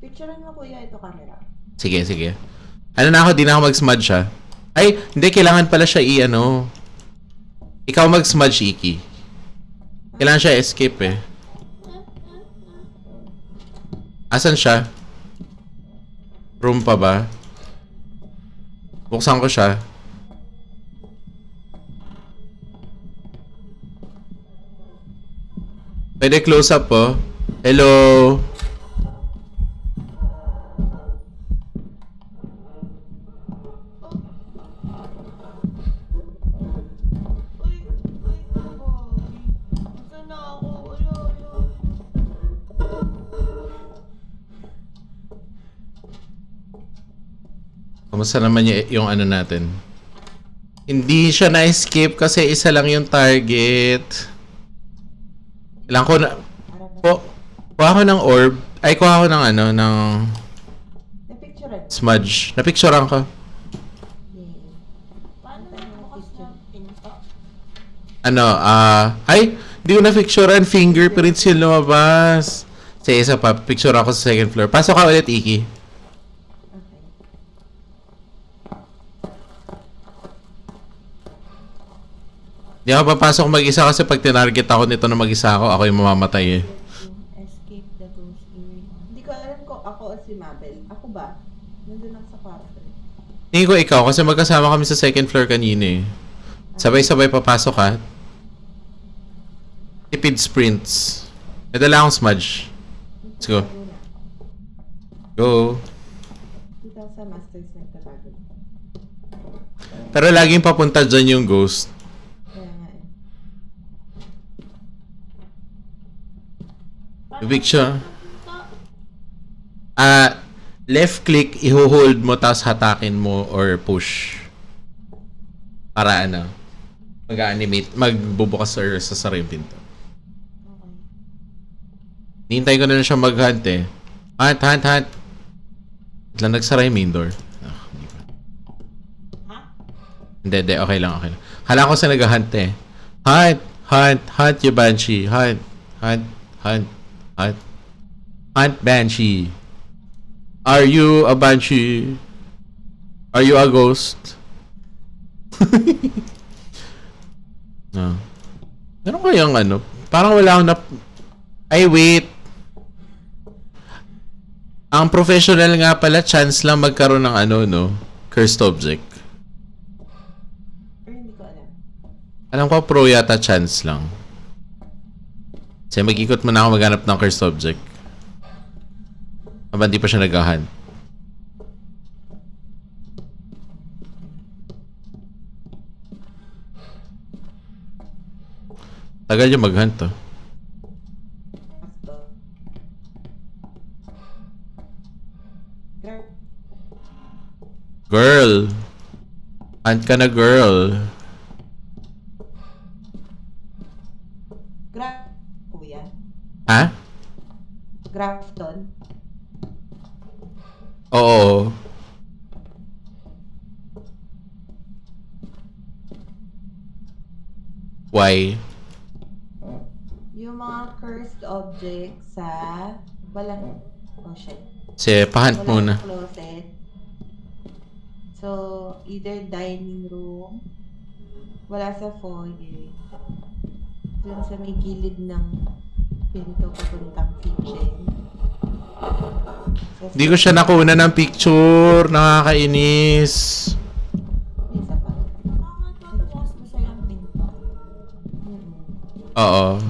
Speaker 2: Picturean mo kuya ito camera.
Speaker 1: Sige, sige. Ano na ako, di na ako mag-smudge siya. Ay, hindi, kailangan pala siya i-ano. Ikaw mag-smudge, Iki. Kailangan siya escape eh. Asan siya? Room pa ba? Buksan ko siya. Pwede close up po. Hello?
Speaker 4: Wala, wala.
Speaker 1: Kamusta naman y- yung ano natin? Hindi siya na-escape kasi isa lang yung target. Ilang ko na... Po, kuha ko ng orb. Ay, kuha ko ng ano, ng
Speaker 2: Na-picturean.
Speaker 1: smudge. Napicturean ko. Ano, ah... ay, hindi ko na-picturean. Fingerprints yung lumabas. Sa isa pa, picture ako sa second floor. Pasok ka ulit, Iki. Hindi ako papasok mag-isa kasi pag tinarget ako nito na mag-isa ako, ako yung mamamatay eh.
Speaker 4: Escape the ghost area.
Speaker 2: Hindi ko alam kung ako o si Mabel. Ako ba? Nandun lang sa kwarto.
Speaker 1: Tingin ko ikaw kasi magkasama kami sa second floor kanina eh. Sabay-sabay papasok ka. Tipid sprints. May dala akong smudge. Let's go.
Speaker 2: Na.
Speaker 1: Go.
Speaker 2: Dito sa masters nagtatago.
Speaker 1: Pero laging papunta dyan yung ghost.
Speaker 2: Kaya nga eh.
Speaker 4: Pinto?
Speaker 1: Ah, left click, iho-hold mo tapos hatakin mo or push. Para ano, mag-animate, magbubukas or sa sariling pinto. Nihintay ko na lang siya mag-hunt eh. Hunt, hunt, hunt. Lang, nagsara yung main door. Ah, hindi pa. Hindi, hindi. Okay lang, okay lang. Kala ko sa nag-hunt eh. Hunt! Hunt! Hunt you, Banshee! Hunt! Hunt! Hunt! Hunt! Hunt, Banshee! Are you a Banshee? Are you a ghost? no. Meron kayang ano? Parang wala akong nap... Ay, wait! Ang professional nga pala, chance lang magkaroon ng ano, no? Cursed object.
Speaker 2: Alam
Speaker 1: ko pro yata chance lang. Kasi mag-ikot muna ako maghanap ng cursed object. Habang di pa siya naghahan. Tagal yung mag-hunt to.
Speaker 2: Gra-
Speaker 1: Girl! Hunt ka na girl. Ha?
Speaker 2: Grafton.
Speaker 1: Oo. Why?
Speaker 2: Yung mga cursed objects sa... Walang... Oh shit.
Speaker 1: Kasi pahunt muna.
Speaker 2: Closet. So, either dining room, wala sa foyer, dun sa may gilid ng pinto papuntang kitchen.
Speaker 1: Hindi ko siya nakuna ng picture. Nakakainis.
Speaker 2: Isa pa.
Speaker 1: Oo.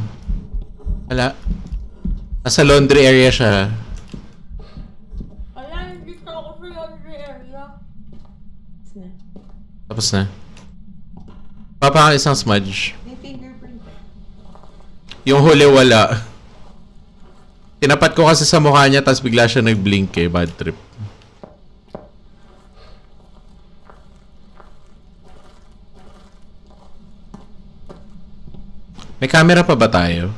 Speaker 1: Wala. Nasa laundry area siya.
Speaker 4: Ala, hindi ka ako sa laundry area.
Speaker 2: Tapos na.
Speaker 1: Tapos na. Papa isang smudge. Yung huli wala. Tinapat ko kasi sa mukha niya tapos bigla siya nag-blink eh. Bad trip. May camera pa ba tayo?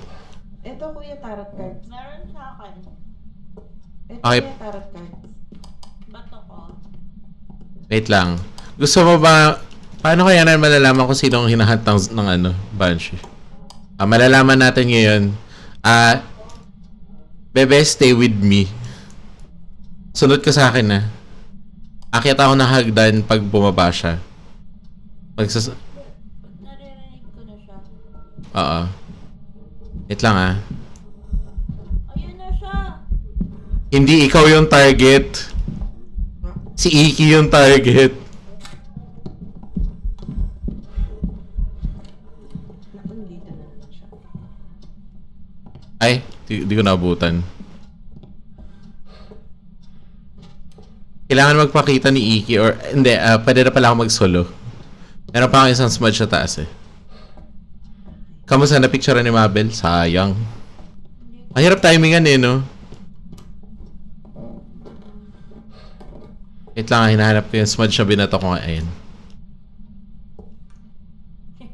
Speaker 2: Ito kuya tarot cards.
Speaker 4: Meron sa akin.
Speaker 2: Ito
Speaker 1: Okay.
Speaker 2: kuya tarot cards.
Speaker 4: Bato ko.
Speaker 1: Wait lang. Gusto mo ba... Paano kaya na malalaman kung sino ang hinahunt ng, ng ano, Banshee? Ah, malalaman natin ngayon. Ah, Bebe, stay with me. Sunod ka sa akin na. Akit ako ng hagdan pag bumaba siya. Magsas...
Speaker 4: Naririnig ko na siya.
Speaker 1: Oo. Wait lang ah.
Speaker 4: Ayun na siya.
Speaker 1: Hindi ikaw yung target. Si Iki yung target. Ay, di, di ko naabutan. Kailangan magpakita ni Iki or hindi, ah, pwede na pala ako mag-solo. Meron pa akong isang smudge sa taas eh. Kamusta na picture ni Mabel? Sayang. Mahirap timingan eh, no? Wait lang, ah, hinahanap ko yung smudge na binato ko ngayon.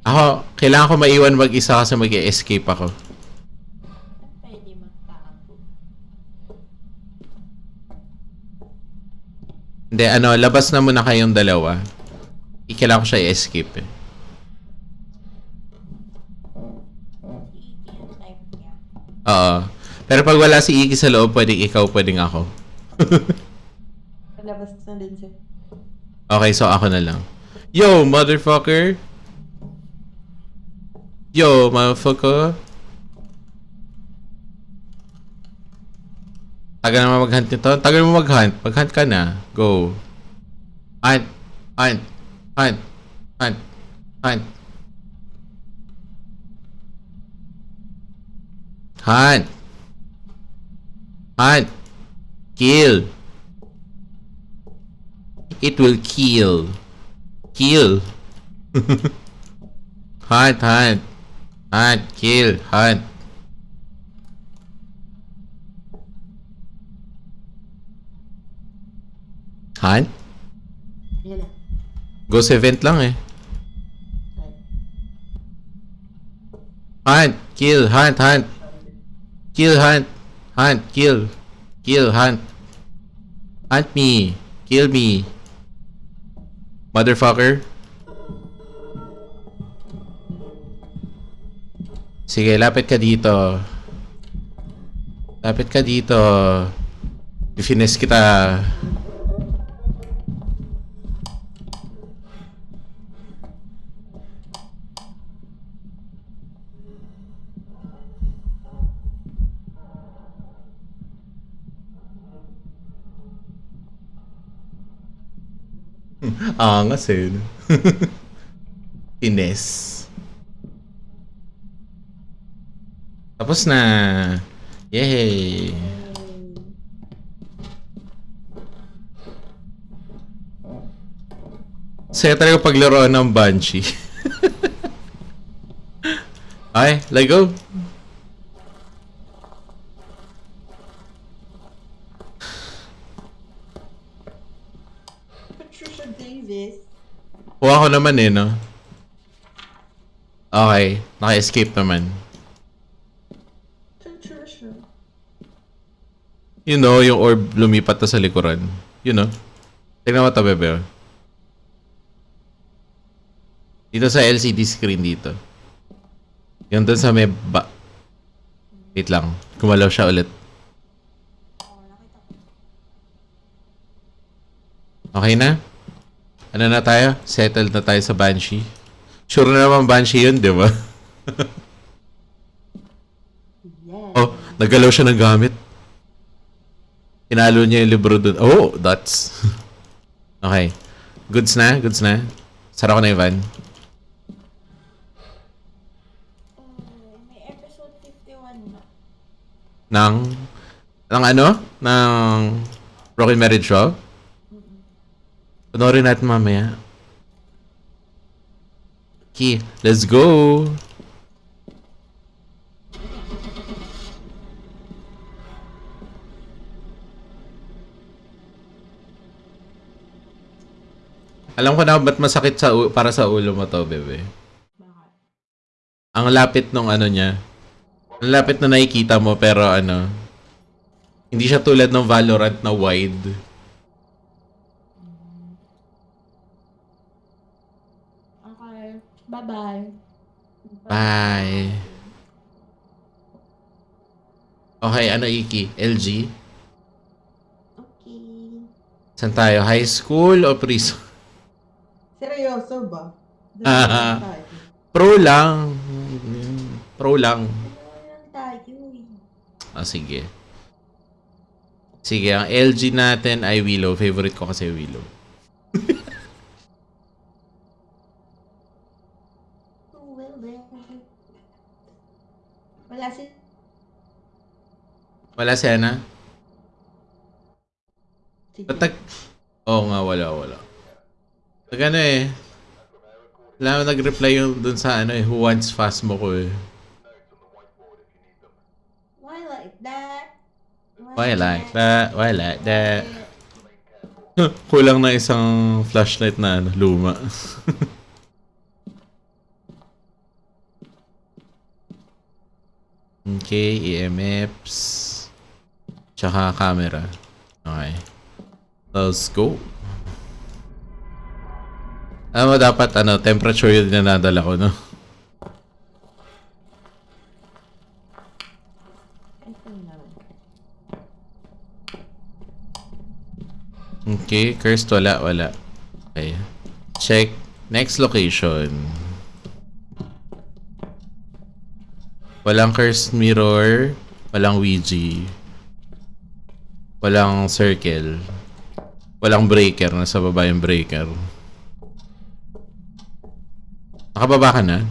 Speaker 1: Ako, kailangan ko maiwan mag-isa kasi mag escape ako.
Speaker 4: Saan pwede magtago?
Speaker 1: Hindi, ano, labas na muna kayong dalawa. Ikailangan ko siya i-escape eh. Oo. Pero pag wala si Iki sa loob, pwedeng ikaw, pwedeng ako.
Speaker 2: Palabas na din siya.
Speaker 1: Okay, so ako na lang. Yo, motherfucker! Yo, motherfucker! Tagal naman mag-hunt nito. Tagal mo mag-hunt. Mag-hunt ka na. Go. Hunt. Hunt. Hunt. Hunt. Hunt. Hunt. Hunt. Kill. It will kill. Kill. hunt, hunt. Hunt, kill, hunt. Hunt?
Speaker 2: Yan na.
Speaker 1: Ghost event lang eh. Hunt, kill, hunt, hunt. Kill, hunt. Hunt, kill. Kill, hunt. Hunt me. Kill me. Motherfucker. Sige, lapit ka dito. Lapit ka dito. Ifines kita. Angas eh. Ines. Tapos na. Yay! Saya talaga paglaruan ng Banshee. Ay, let go. Kuha ko naman eh, no? Okay, naka-escape naman. You know, yung orb lumipat na sa likuran. You know? Tignan mo ito, bebe. Dito sa LCD screen dito. Yung dun sa may ba... Wait lang. Kumalaw siya ulit. Okay na? Ano na tayo? Settled na tayo sa Banshee. Sure na naman Banshee yun, di ba? Oh, nagalaw siya ng gamit. Pinalo niya yung libro dun. Oh, that's... okay. Goods na? Goods na? Sara ko na, Ivan.
Speaker 2: Oh, may episode 51 na.
Speaker 1: Ng... Ng ano? Ng... Broken Marriage Show? Panoorin natin mamaya. Okay, let's go! Alam ko na ba't masakit sa para sa ulo mo to, bebe. Ang lapit nung ano niya. Ang lapit na nakikita mo pero ano. Hindi siya tulad ng Valorant na wide.
Speaker 4: Okay. Bye-bye.
Speaker 1: Bye. Okay, ano Iki? LG?
Speaker 2: Okay.
Speaker 1: Saan tayo? High school o prison?
Speaker 2: Seryoso ba? Doon
Speaker 1: Ah.
Speaker 2: lang tayo.
Speaker 1: Pro lang. Pro lang.
Speaker 2: Doon lang tayo eh.
Speaker 1: Ah, sige. Sige, ang LG natin ay Willow. Favorite ko kasi Willow.
Speaker 2: Who will there? Wala si...
Speaker 1: Wala si Ana? nag... Oo nga, wala, wala. Nag ano eh. Wala nag-reply yung dun sa ano eh, who wants fast mo ko eh.
Speaker 2: Why like that?
Speaker 1: Why like that? Why like that? Kulang na isang flashlight na ano, luma. okay, EMFs. Tsaka camera. Okay. Let's go. Mo, dapat ano, temperature yung dinadala ko, no? Okay, cursed wala, wala. Okay. Check. Next location. Walang cursed mirror. Walang Ouija. Walang circle. Walang breaker. Nasa baba yung breaker. Nakababa ka na?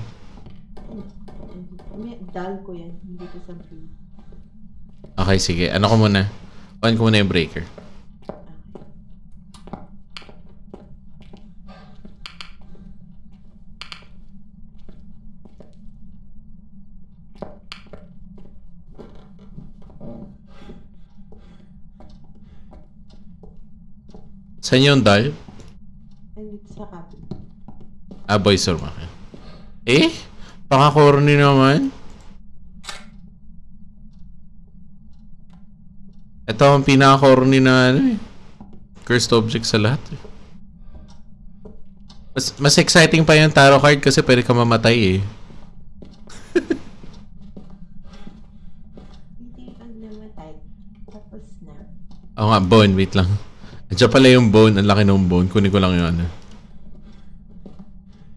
Speaker 2: May dal ko yan. Hindi ko sabihin.
Speaker 1: Okay, sige. Ano ko muna? On ko muna yung breaker. Saan yung dial?
Speaker 2: Sa cabin.
Speaker 1: Ah, room ako. Eh? Paka-corny naman. Ito ang pinaka-corny na ano eh. cursed object sa lahat. eh. Mas, mas exciting pa yung tarot card kasi pwede ka mamatay eh.
Speaker 2: Hindi pag namatay. Tapos na.
Speaker 1: Oo nga, bone. Wait lang. Andiyan pala yung bone. Ang laki ng bone. Kunin ko lang yung ano.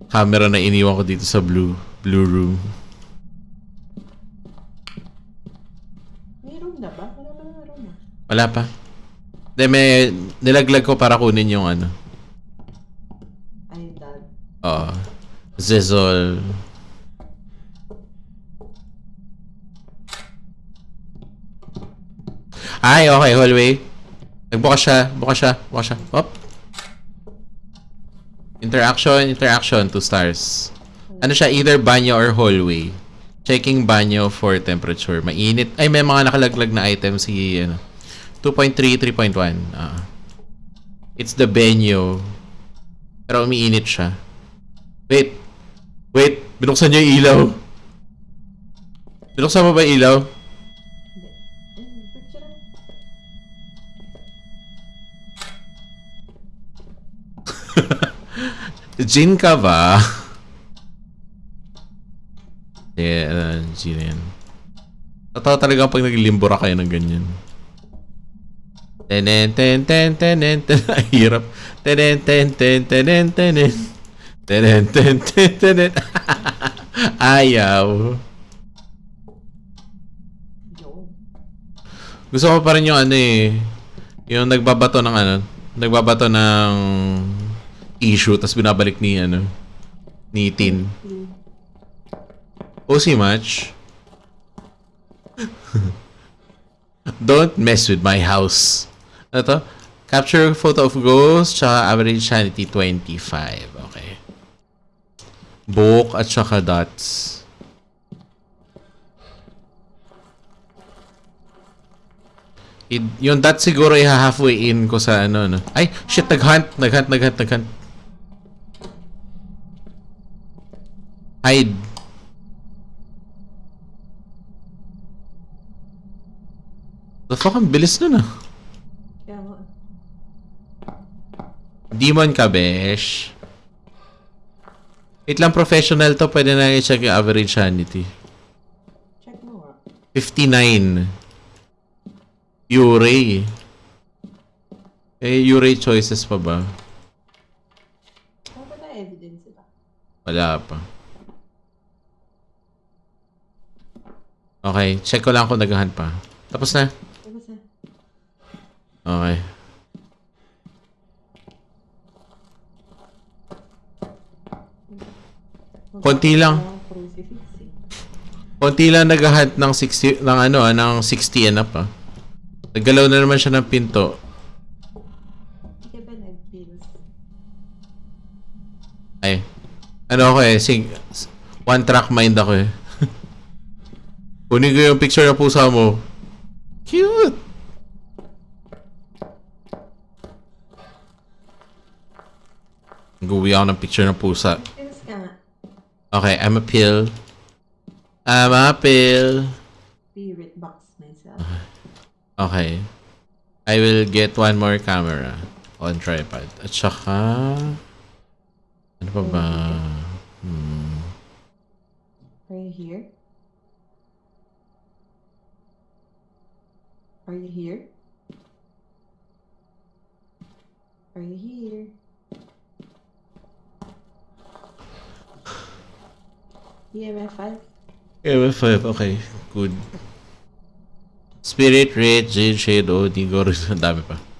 Speaker 1: Camera na iniwan ko dito sa blue blue room.
Speaker 2: May room na ba? Wala pa na room na.
Speaker 1: Wala pa. Hindi, may nilaglag ko para kunin yung ano.
Speaker 2: Ay, dad.
Speaker 1: Oo. Zezol. Ay, okay, hallway. Nagbukas siya, bukas siya, bukas siya. Op. Interaction, interaction, two stars. Ano siya, either banyo or hallway. Checking banyo for temperature. Mainit. Ay, may mga nakalaglag na item si, ano, 2.3, 3.1. Ah. It's the banyo. Pero umiinit siya. Wait. Wait. Binuksan niyo yung ilaw. Binuksan mo ba yung ilaw? Jin ka ba? Yeah, uh, Jin yan. Totoo talaga pag naglimbura kayo ng ganyan. Tenen ten ten tenen ten hirap. Tenen ten ten tenen tenen Tenen ten ten tenen Ayaw. Gusto ko pa rin yung ano eh. Yung nagbabato ng ano. Nagbabato ng issue tapos binabalik ni ano. Ni Tin. OC match. Don't mess with my house. Ano? Capture photo of ghost tsaka average sanity 25. Okay. Book at tsaka dots. I- yung dot siguro i halfway in ko sa ano no. Ay, shit, naghunt, naghunt, naghunt, naghunt. Hide. The fuck, ang bilis nun ah. Demon ka, besh. Wait lang, professional to. Pwede na i-check yung average sanity.
Speaker 2: Check mo nga.
Speaker 1: 59. Urey. Eh, Urey choices pa ba?
Speaker 2: Wala pa na evidence ba?
Speaker 1: Wala pa. Okay, check ko lang kung naghahan pa. Tapos na.
Speaker 2: Tapos na.
Speaker 1: Okay. Konti lang. Konti lang naghahunt ng 60 ng ano, ah, ng 60 and up ah. Naggalaw na naman siya ng pinto. Ay. Ano ako eh, sing one track mind ako eh. Kunin ko yung picture ng pusa mo. Cute. Guwi ako ng picture ng pusa. Okay, I'm a pill. I'm a pill.
Speaker 2: Spirit box myself.
Speaker 1: Okay. I will get one more camera on tripod. At saka... Ano pa ba? Hmm.
Speaker 2: Are you here? Are you here? Are you here? EMF 5?
Speaker 1: MF5, okay. Good. Spirit, Red, Jade, Shadow, Digo, ang dami pa.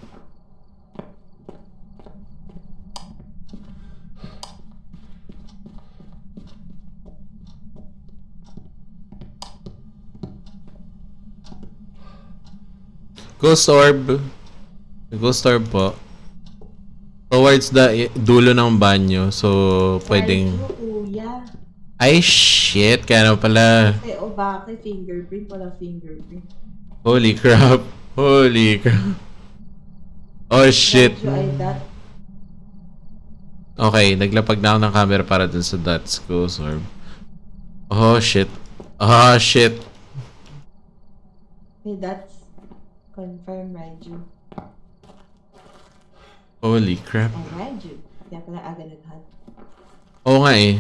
Speaker 1: Ghost Orb. Ghost Orb po. Towards the dulo ng banyo. So, pwedeng...
Speaker 2: Ay, kuya.
Speaker 1: Ay, shit. Kaya naman pala.
Speaker 2: Eh, o bakit fingerprint? Wala fingerprint.
Speaker 1: Holy crap. Holy crap. Oh, shit. Okay, naglapag na ako ng camera para dun sa dots ko, Sorb. Oh, shit. Oh, shit.
Speaker 2: Hey, that's confirm Raiju.
Speaker 1: Holy crap.
Speaker 2: I read you. Kaya pala aga nag-hunt.
Speaker 1: Oo nga eh.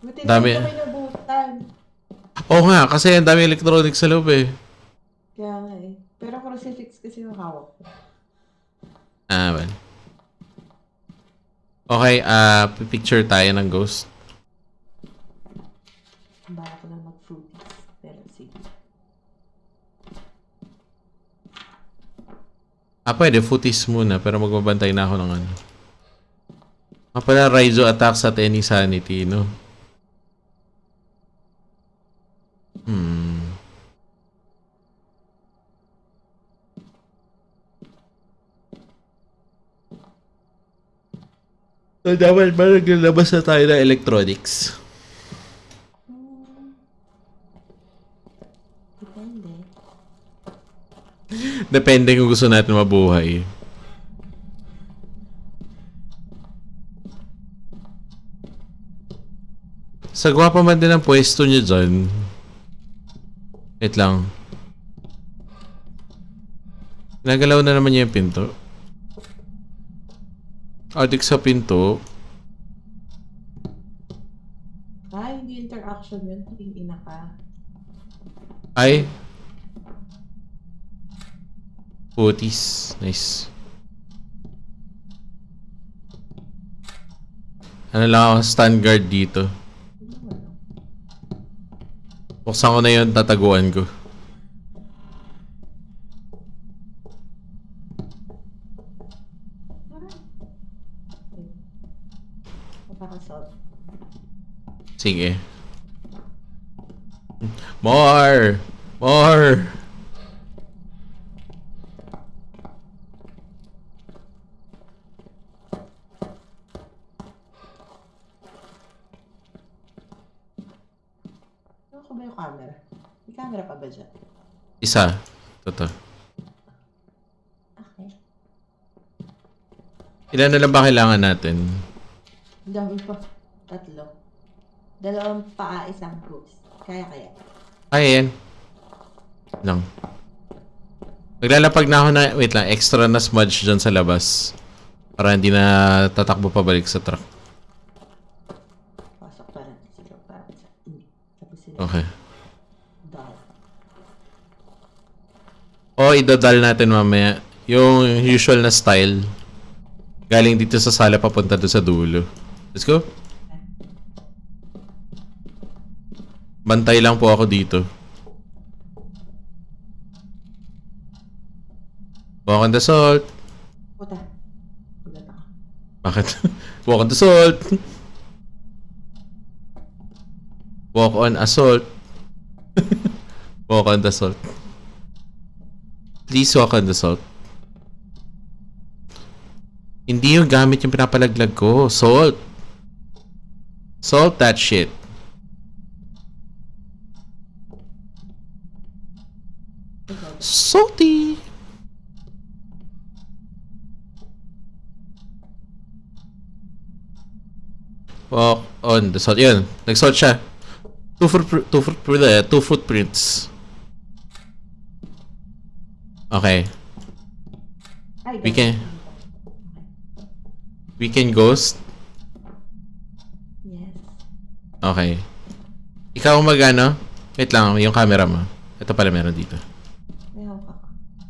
Speaker 2: Buti
Speaker 1: Dami.
Speaker 2: na kami nabutan.
Speaker 1: Oo nga, kasi ang dami electronics sa loob eh.
Speaker 2: Kaya nga eh. Pero crucifix kasi yung hawak ko.
Speaker 1: Ah, well. Okay, ah, picture tayo ng ghost.
Speaker 2: Bala ko na mag-fruities. Pero sige.
Speaker 1: Ah, pwede, footies muna, pero magbabantay na ako ng ano. Ah, pala, Raizo attacks at any sanity, no? Hmm. So, dapat ba naglalabas na tayo ng electronics?
Speaker 2: Hmm. Depende.
Speaker 1: Depende kung gusto natin mabuhay. Sagwa pa man din ang pwesto niyo dyan. Wait lang. Nagalaw na naman niya yung pinto. Adik sa pinto.
Speaker 2: Ah, hindi interaction yun. Yung ina ka.
Speaker 1: Ay. Putis. Nice. Ano lang ako, stand guard dito. Buksan ko na yun, tataguan ko. Sige. More! More!
Speaker 2: Ano ko ba yung camera? May camera pa ba dyan?
Speaker 1: Isa. Toto.
Speaker 2: Okay.
Speaker 1: Ilan na lang ba kailangan natin?
Speaker 2: Dami pa. Tatlo. Dalawang paa, isang ghost. Kaya kaya.
Speaker 1: Ay, yan. Lang. Maglalapag na ako na, wait lang, extra na smudge dyan sa labas. Para hindi na tatakbo pabalik sa truck.
Speaker 2: Pasok pa natin sila para sa... Hindi. Tapos sila.
Speaker 1: Okay. Idadal natin mamaya. Yung usual na style. Galing dito sa sala papunta doon sa dulo. Let's go. Bantay lang po ako dito. Walk on the salt.
Speaker 2: Puta.
Speaker 1: Bakit? Walk on the salt. Walk on assault. walk on the salt. Please walk on the salt. Hindi yung gamit yung pinapalaglag ko. Salt. Salt that shit. Salty. Walk on the salt. Yun. Nag-salt siya. Two foot, two foot, two footprints. Okay.
Speaker 2: Ay,
Speaker 1: We can-
Speaker 2: Okay.
Speaker 1: Weekend Ghost.
Speaker 2: Yes.
Speaker 1: Okay. Ikaw mag-ano? Wait lang, yung camera mo. Ito pala meron dito.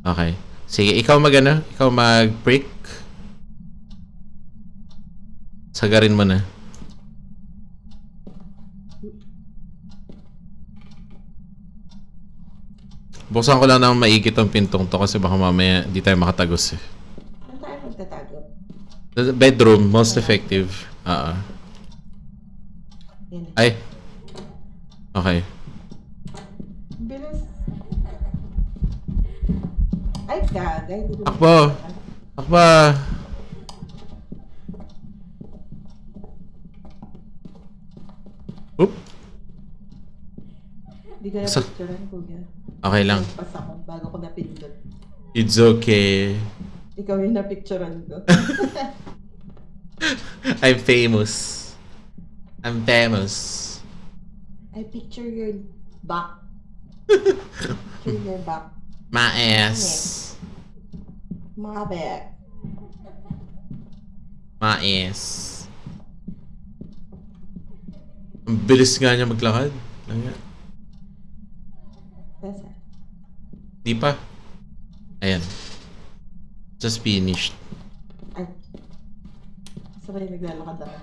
Speaker 1: Okay. Sige, ikaw mag-ano? Ikaw mag-prick. Sagarin mo na. Buksan ko lang ng maigit ang pintong to kasi baka mamaya di tayo makatagos eh.
Speaker 2: Saan tayo magtatago?
Speaker 1: The Bedroom, most effective. Ah. ah.
Speaker 2: Yan.
Speaker 1: Ay. Okay.
Speaker 2: Bilis. Ay, gagay. Hindi
Speaker 1: Akbo. Akba. Oop.
Speaker 2: Hindi ko na picturean, kuya.
Speaker 1: Okay lang.
Speaker 2: Pas ako bago ko napindot.
Speaker 1: It's okay.
Speaker 2: Ikaw yung napicturean ko.
Speaker 1: I'm famous. I'm famous.
Speaker 2: I picture your back. picture your back.
Speaker 1: My ass.
Speaker 2: Mga back.
Speaker 1: Mais. Ang bilis nga niya maglakad. Lang nga. Di pa. Ayan. Just finished.
Speaker 2: Ay. Sabay naglalakad ako.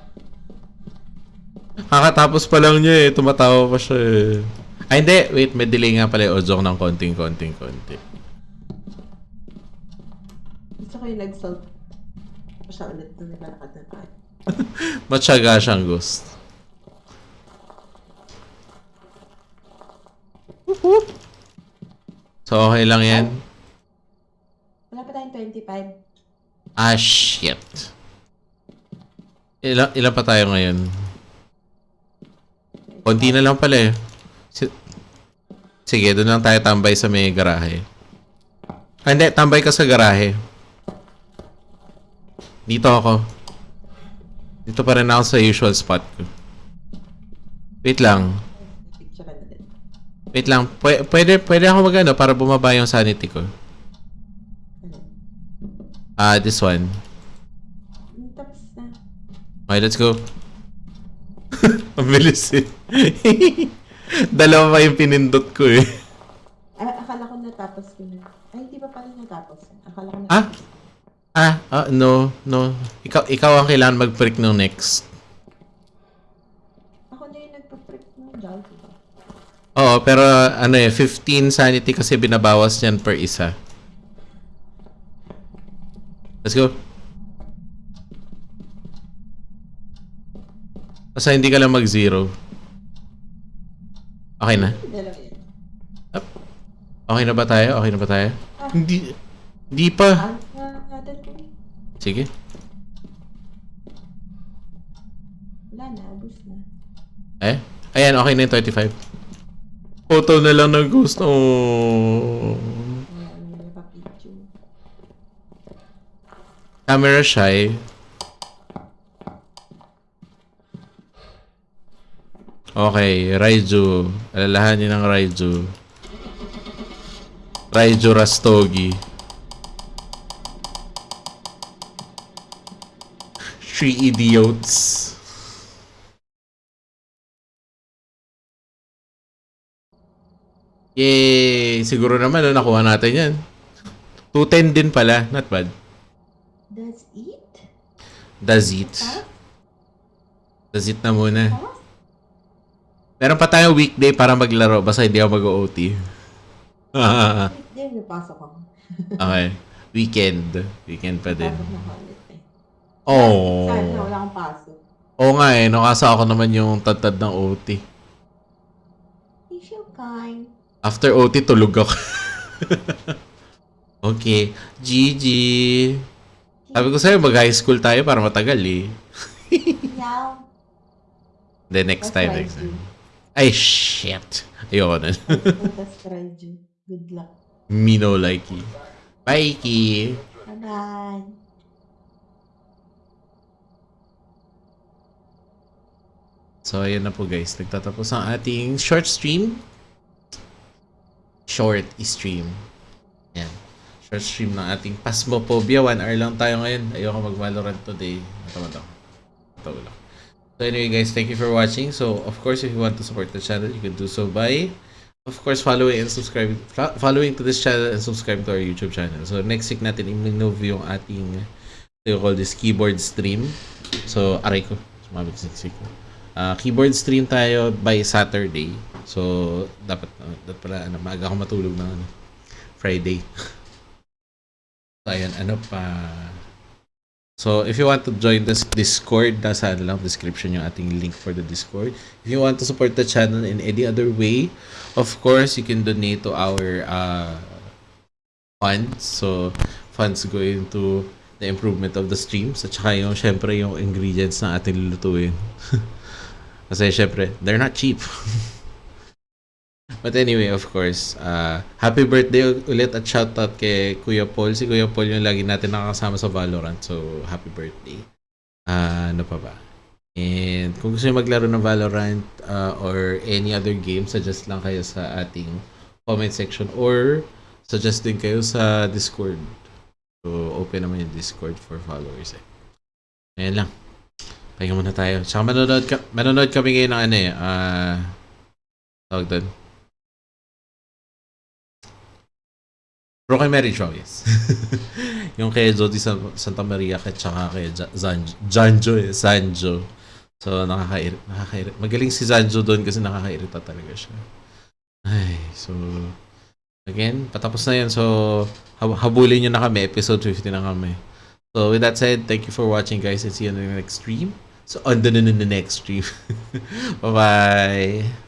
Speaker 1: Kakatapos pa lang niya eh. Tumatawa pa siya eh. Ay hindi. Wait, may delay nga pala yung audio ko ng konting konting konti.
Speaker 2: Gusto ko yung nag-salt pa siya ulit nung naglalakad na tayo.
Speaker 1: Matyaga siyang ghost. Whoop. So okay lang yan.
Speaker 2: Wala pa tayong 25.
Speaker 1: Ah, shit. Ilan, ilan pa tayo ngayon? Konti na lang pala eh. Si- Sige, doon lang tayo tambay sa may garahe. Ah, hindi, tambay ka sa garahe. Dito ako. Dito pa rin ako sa usual spot ko. Wait lang. Wait lang. Pwede, pwede, pwede ako magano para bumaba yung sanity ko. Ah, this one.
Speaker 2: Tapos na.
Speaker 1: Okay, let's go. Ang bilis eh. Dalawa pa yung pinindot ko eh.
Speaker 2: Ay, akala ko natapos ko na. Ay, hindi pa pala natapos. Akala ko
Speaker 1: Ah?
Speaker 2: natapos.
Speaker 1: Ah, ah, no, no. Ikaw, ikaw ang kailangan mag-prick nung next.
Speaker 2: Ako na yung nagpa-prick ng Jollibee. diba?
Speaker 1: Oo, pero ano eh, 15 sanity kasi binabawas yan per isa. Let's go. Basta hindi ka lang mag-zero. Okay na?
Speaker 2: Yan.
Speaker 1: Okay na ba tayo? Okay na ba tayo? Hindi. Hindi pa.
Speaker 2: Ah, ah.
Speaker 1: Sige.
Speaker 2: Wala na, ubus na.
Speaker 1: Eh? Ayan, okay na yung 25. Photo na lang ng ghost. Oh. Camera shy. Okay, Raiju. Alalahanin ng Raiju. Raiju Rastogi. Three idiots. Yay! Siguro naman, no, nakuha natin yan. 210 din pala. Not bad.
Speaker 2: That's it?
Speaker 1: Does it? Does it na muna. Meron pa tayong weekday para maglaro. Basta hindi ako mag-OT.
Speaker 2: Hindi, may pasok ako.
Speaker 1: okay. Weekend. Weekend pa din.
Speaker 2: Eh.
Speaker 1: Oh.
Speaker 2: Sana wala akong pasok.
Speaker 1: Oo nga eh. Nakasa ako naman yung tad ng OT.
Speaker 2: So kind.
Speaker 1: After OT, tulog ako. okay. GG. Sabi ko sa'yo, mag-high school tayo para matagal eh.
Speaker 2: Meow.
Speaker 1: The next
Speaker 2: That's
Speaker 1: time, next time. Ay, shit. Ayoko na.
Speaker 2: That's Ju. Good luck.
Speaker 1: Me no likey. Bye, Ki.
Speaker 2: Bye-bye.
Speaker 1: So, ayan na po guys. Nagtatapos ang ating short stream. Short stream. Ayan. Short stream ng ating Pasmophobia. One hour lang tayo ngayon. Ayoko mag-Valorant today. Natamad ako. Tawa lang. So anyway guys, thank you for watching. So of course, if you want to support the channel, you can do so by, of course, following and subscribing, fo- following to this channel and subscribe to our YouTube channel. So next week natin i-move yung ating, you call this, keyboard stream. So aray ko, sumabit next week. Uh, keyboard stream tayo by Saturday. So dapat, uh, dapat pala, ano, maaga ako matulog ng ano, Friday. ayan, ano pa, So, if you want to join this Discord, nasa ano lang, description yung ating link for the Discord. If you want to support the channel in any other way, of course, you can donate to our uh, funds. So, funds going to the improvement of the streams. At saka yung, syempre, yung ingredients na ating lulutuin. Kasi, syempre, they're not cheap. But anyway, of course, uh, happy birthday ulit at shoutout kay Kuya Paul. Si Kuya Paul yung lagi natin nakakasama sa Valorant. So, happy birthday. Ah, ano pa ba? And kung gusto nyo maglaro ng Valorant uh, or any other game, suggest lang kayo sa ating comment section or suggest din kayo sa Discord. So, open naman yung Discord for followers eh. Ayan lang. Pahinga muna tayo. Tsaka manonood, ka, manonood kami ngayon ng ano eh. Ah... tawag doon. Broken Mary Show, yes. yung kay Jody San- Santa Maria at tsaka kay Janjo eh, Sanjo. So, nakakairit, nakakairit. Magaling si Zanjo doon kasi nakakairita talaga siya. Ay, so... Again, patapos na yan. So, hab- habulin nyo na kami. Episode 50 na kami. So, with that said, thank you for watching guys and see you on the next stream. So, on the, the, the next stream. Bye-bye!